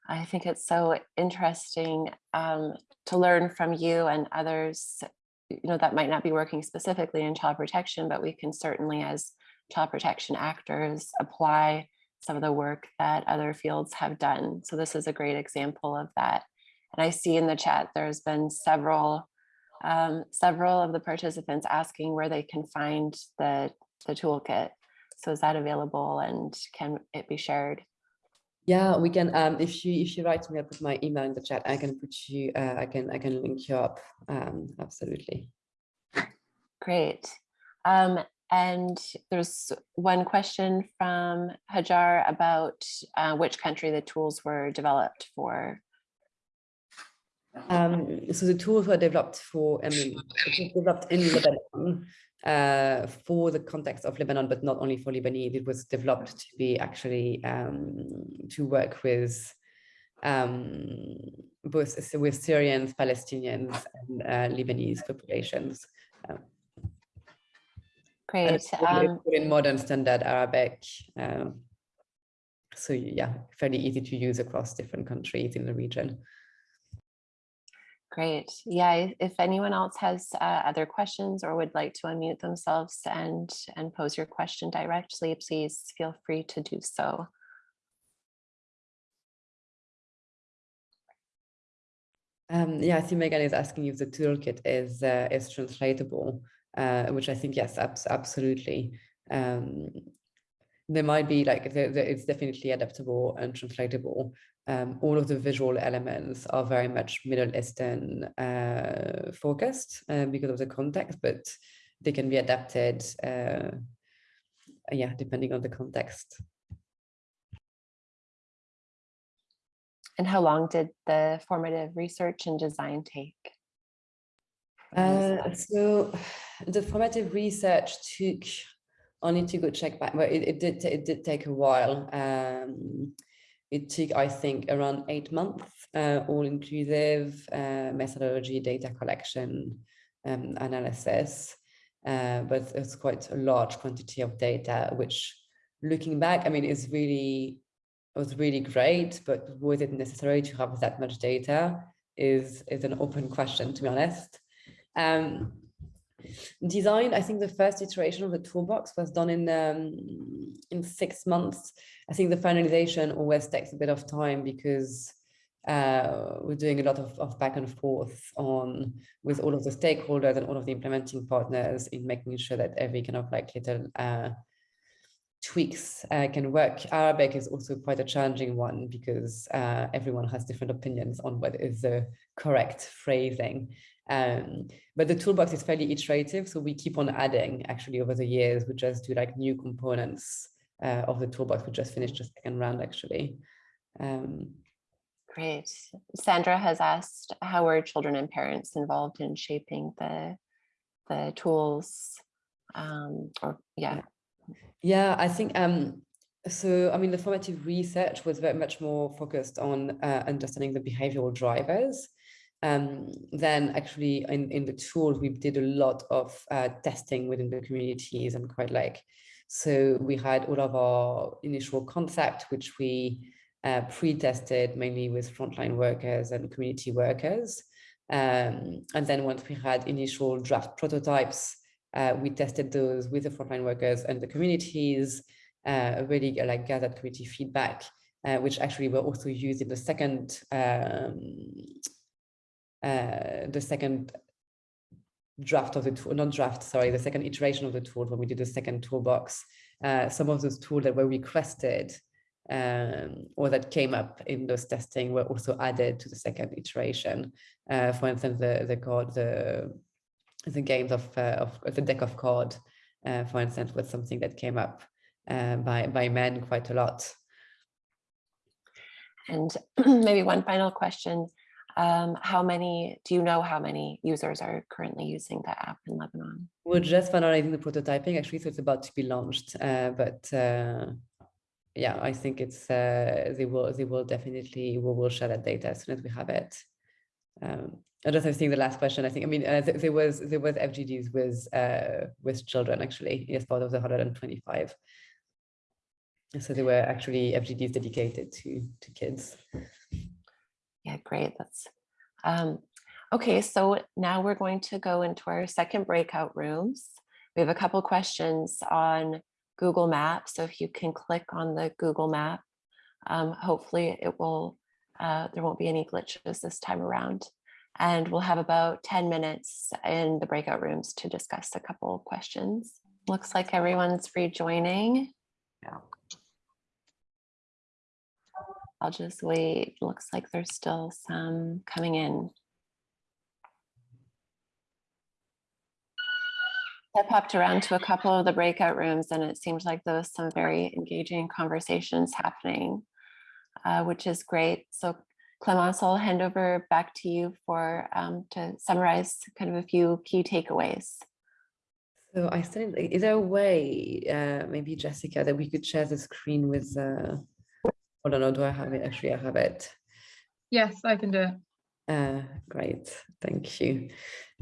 I think it's so interesting um, to learn from you and others, you know, that might not be working specifically in child protection, but we can certainly as child protection actors apply some of the work that other fields have done. So this is a great example of that. And I see in the chat, there's been several, um, several of the participants asking where they can find the, the toolkit. So is that available and can it be shared? Yeah, we can. Um, if you if you write to me, I'll put my email in the chat. I can put you. Uh, I can I can link you up. Um, absolutely. Great. Um, and there's one question from Hajar about uh, which country the tools were developed for. Um, so the tools were developed for, I mean, developed in Lebanon uh, for the context of Lebanon, but not only for Lebanese. It was developed to be actually um, to work with um, both with Syrians, Palestinians, and uh, Lebanese populations. Um, Great. it's all- it's Um, in modern standard Arabic. Um, so yeah, fairly easy to use across different countries in the region. Great. Yeah, if anyone else has uh, other questions or would like to unmute themselves and, and pose your question directly, please feel free to do so. Um, yeah, I see Megan is asking if the toolkit is uh, is translatable, uh, which I think yes, abs absolutely. Um, there might be like the, the, it's definitely adaptable and translatable. Um, all of the visual elements are very much Middle Eastern uh, focused uh, because of the context, but they can be adapted. Uh, yeah, depending on the context. And how long did the formative research and design take? Uh, so the formative research took, I need to go check back, but it, it did, it did take a while. Um, it took, I think, around eight months, uh, all inclusive uh, methodology, data collection, um, analysis. Uh, but it's quite a large quantity of data, which looking back, I mean, is really, was really great, but was it necessary to have that much data is, is an open question, to be honest. Um, design, I think the first iteration of the toolbox was done in um, in six months. I think the finalization always takes a bit of time because uh, we're doing a lot of, of back and forth on with all of the stakeholders and all of the implementing partners in making sure that every kind of like little uh, tweaks uh, can work. Arabic is also quite a challenging one because uh, everyone has different opinions on what is the correct phrasing. Um, but the toolbox is fairly iterative, so we keep on adding actually over the years. We just do like new components uh, of the toolbox. We just finished the second round actually. Um, Great. Sandra has asked, how were children and parents involved in shaping the, the tools? Um, or yeah, Yeah, I think um, so. I mean, the formative research was very much more focused on uh, understanding the behavioral drivers. Um, then actually in, in the tools, we did a lot of uh, testing within the communities and quite like, so we had all of our initial concept, which we uh, pre-tested mainly with frontline workers and community workers. Um, and then once we had initial draft prototypes, uh, we tested those with the frontline workers and the communities, uh, really like gathered community feedback, uh, which actually were also used in the second um, uh, the second draft of the tool, not draft, sorry, the second iteration of the tool when we did the second toolbox. Uh, some of those tools that were requested um, or that came up in those testing were also added to the second iteration. Uh, for instance, the the card, the the games of uh, of the deck of card, uh, for instance, was something that came up uh, by by men quite a lot. and maybe one final question. Um, how many, do you know how many users are currently using the app in Lebanon? We're just finalizing the prototyping actually, so it's about to be launched. Uh, but uh, yeah, I think it's uh, they will they will definitely we will share that data as soon as we have it. Um, I just have seen the last question. I think I mean uh, th there was there was FGDs with uh, with children actually as part of the 125. So there were actually FGDs dedicated to to kids. Yeah, great. That's um, okay. So now we're going to go into our second breakout rooms. We have a couple questions on Google Maps. So if you can click on the Google map, um, hopefully it will, uh, there won't be any glitches this time around. And we'll have about 10 minutes in the breakout rooms to discuss a couple questions. Looks like everyone's rejoining. Yeah. I'll just wait. Looks like there's still some coming in. I popped around to a couple of the breakout rooms and it seems like there was some very engaging conversations happening, uh, which is great. So Clemence, I'll hand over back to you for um, to summarize kind of a few key takeaways. So I still, is there a way, uh, maybe Jessica, that we could share the screen with, uh, hold on, no, do I have it? Actually, I have it. Yes, I can do it. Uh, great, thank you.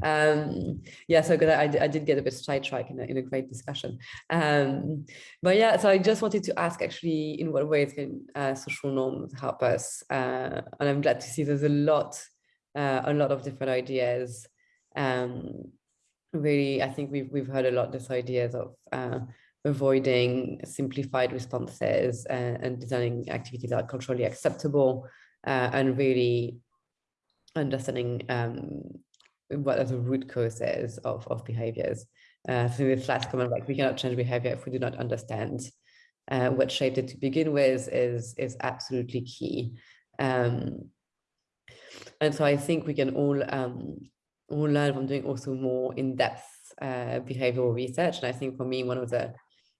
Um, yeah, so good. I, I did get a bit sidetracked in a, in a great discussion. Um, but yeah, so I just wanted to ask actually in what ways can uh, social norms help us? Uh, and I'm glad to see there's a lot, uh, a lot of different ideas. Um, really, I think we've, we've heard a lot this ideas of uh, avoiding simplified responses and, and designing activities that are culturally acceptable uh, and really understanding um, what are the root causes of, of behaviors. Uh, so with last comment, like we cannot change behavior if we do not understand uh, what shaped it to begin with is, is absolutely key. Um, and so I think we can all, um, all learn from doing also more in-depth uh, behavioral research. And I think for me, one of the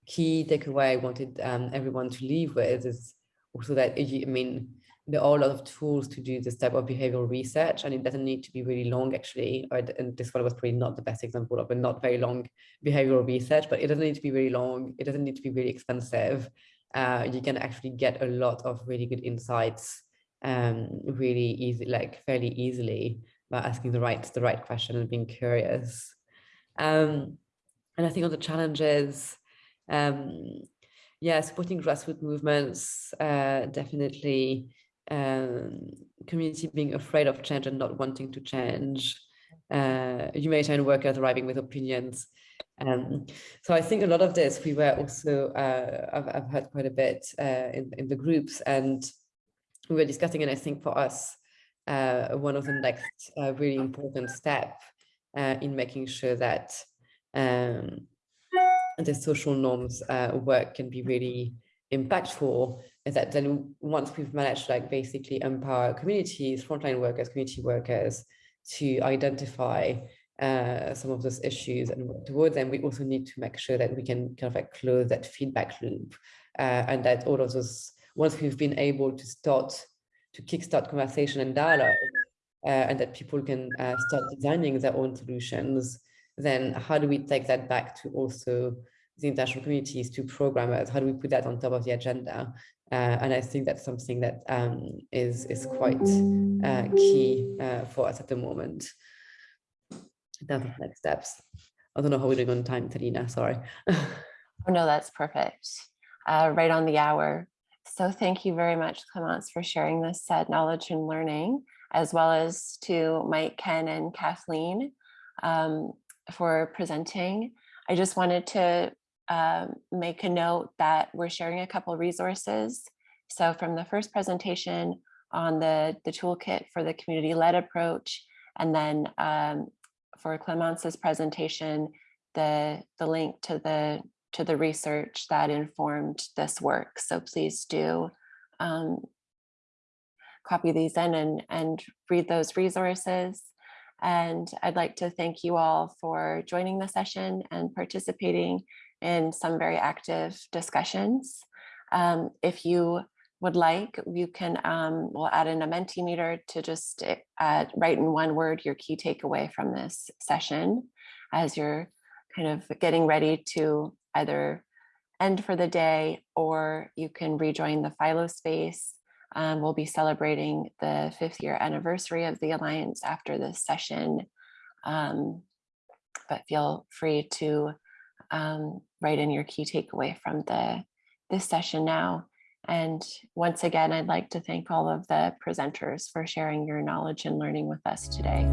key takeaway I wanted um, everyone to leave with is also that, I mean, there are a lot of tools to do this type of behavioral research and it doesn't need to be really long actually and this one was probably not the best example of a not very long behavioral research but it doesn't need to be really long it doesn't need to be really expensive. Uh, you can actually get a lot of really good insights um, really easy like fairly easily by asking the right the right question and being curious. Um, and I think on the challenges um, yeah supporting grassroots movements uh, definitely um, community being afraid of change and not wanting to change, uh, humanitarian workers arriving with opinions. Um, so I think a lot of this we were also, uh, I've, I've, heard quite a bit uh, in, in the groups and we were discussing and I think for us, uh, one of the next uh, really important step in making sure that um, the social norms work can be really impactful is that then once we've managed like basically empower communities, frontline workers, community workers to identify uh, some of those issues and work towards them, we also need to make sure that we can kind of like close that feedback loop uh, and that all of those, once we've been able to start to kickstart conversation and dialogue uh, and that people can uh, start designing their own solutions, then how do we take that back to also the international communities to programmers? How do we put that on top of the agenda? Uh, and I think that's something that um, is is quite uh, key uh, for us at the moment. That's the next steps. I don't know how we're doing on time, Talina, sorry. Oh, no, that's perfect. Uh, right on the hour. So thank you very much, Clemence, for sharing this said knowledge and learning, as well as to Mike, Ken, and Kathleen um, for presenting. I just wanted to um, make a note that we're sharing a couple resources. So from the first presentation on the, the toolkit for the community-led approach, and then um, for Clemence's presentation, the, the link to the, to the research that informed this work. So please do um, copy these in and, and read those resources. And I'd like to thank you all for joining the session and participating in some very active discussions. Um, if you would like, you can, um, we'll add in a Mentimeter to just uh, write in one word your key takeaway from this session as you're kind of getting ready to either end for the day or you can rejoin the Philo space. Um, we'll be celebrating the fifth year anniversary of the Alliance after this session. Um, but feel free to um, write in your key takeaway from the this session now. And once again, I'd like to thank all of the presenters for sharing your knowledge and learning with us today.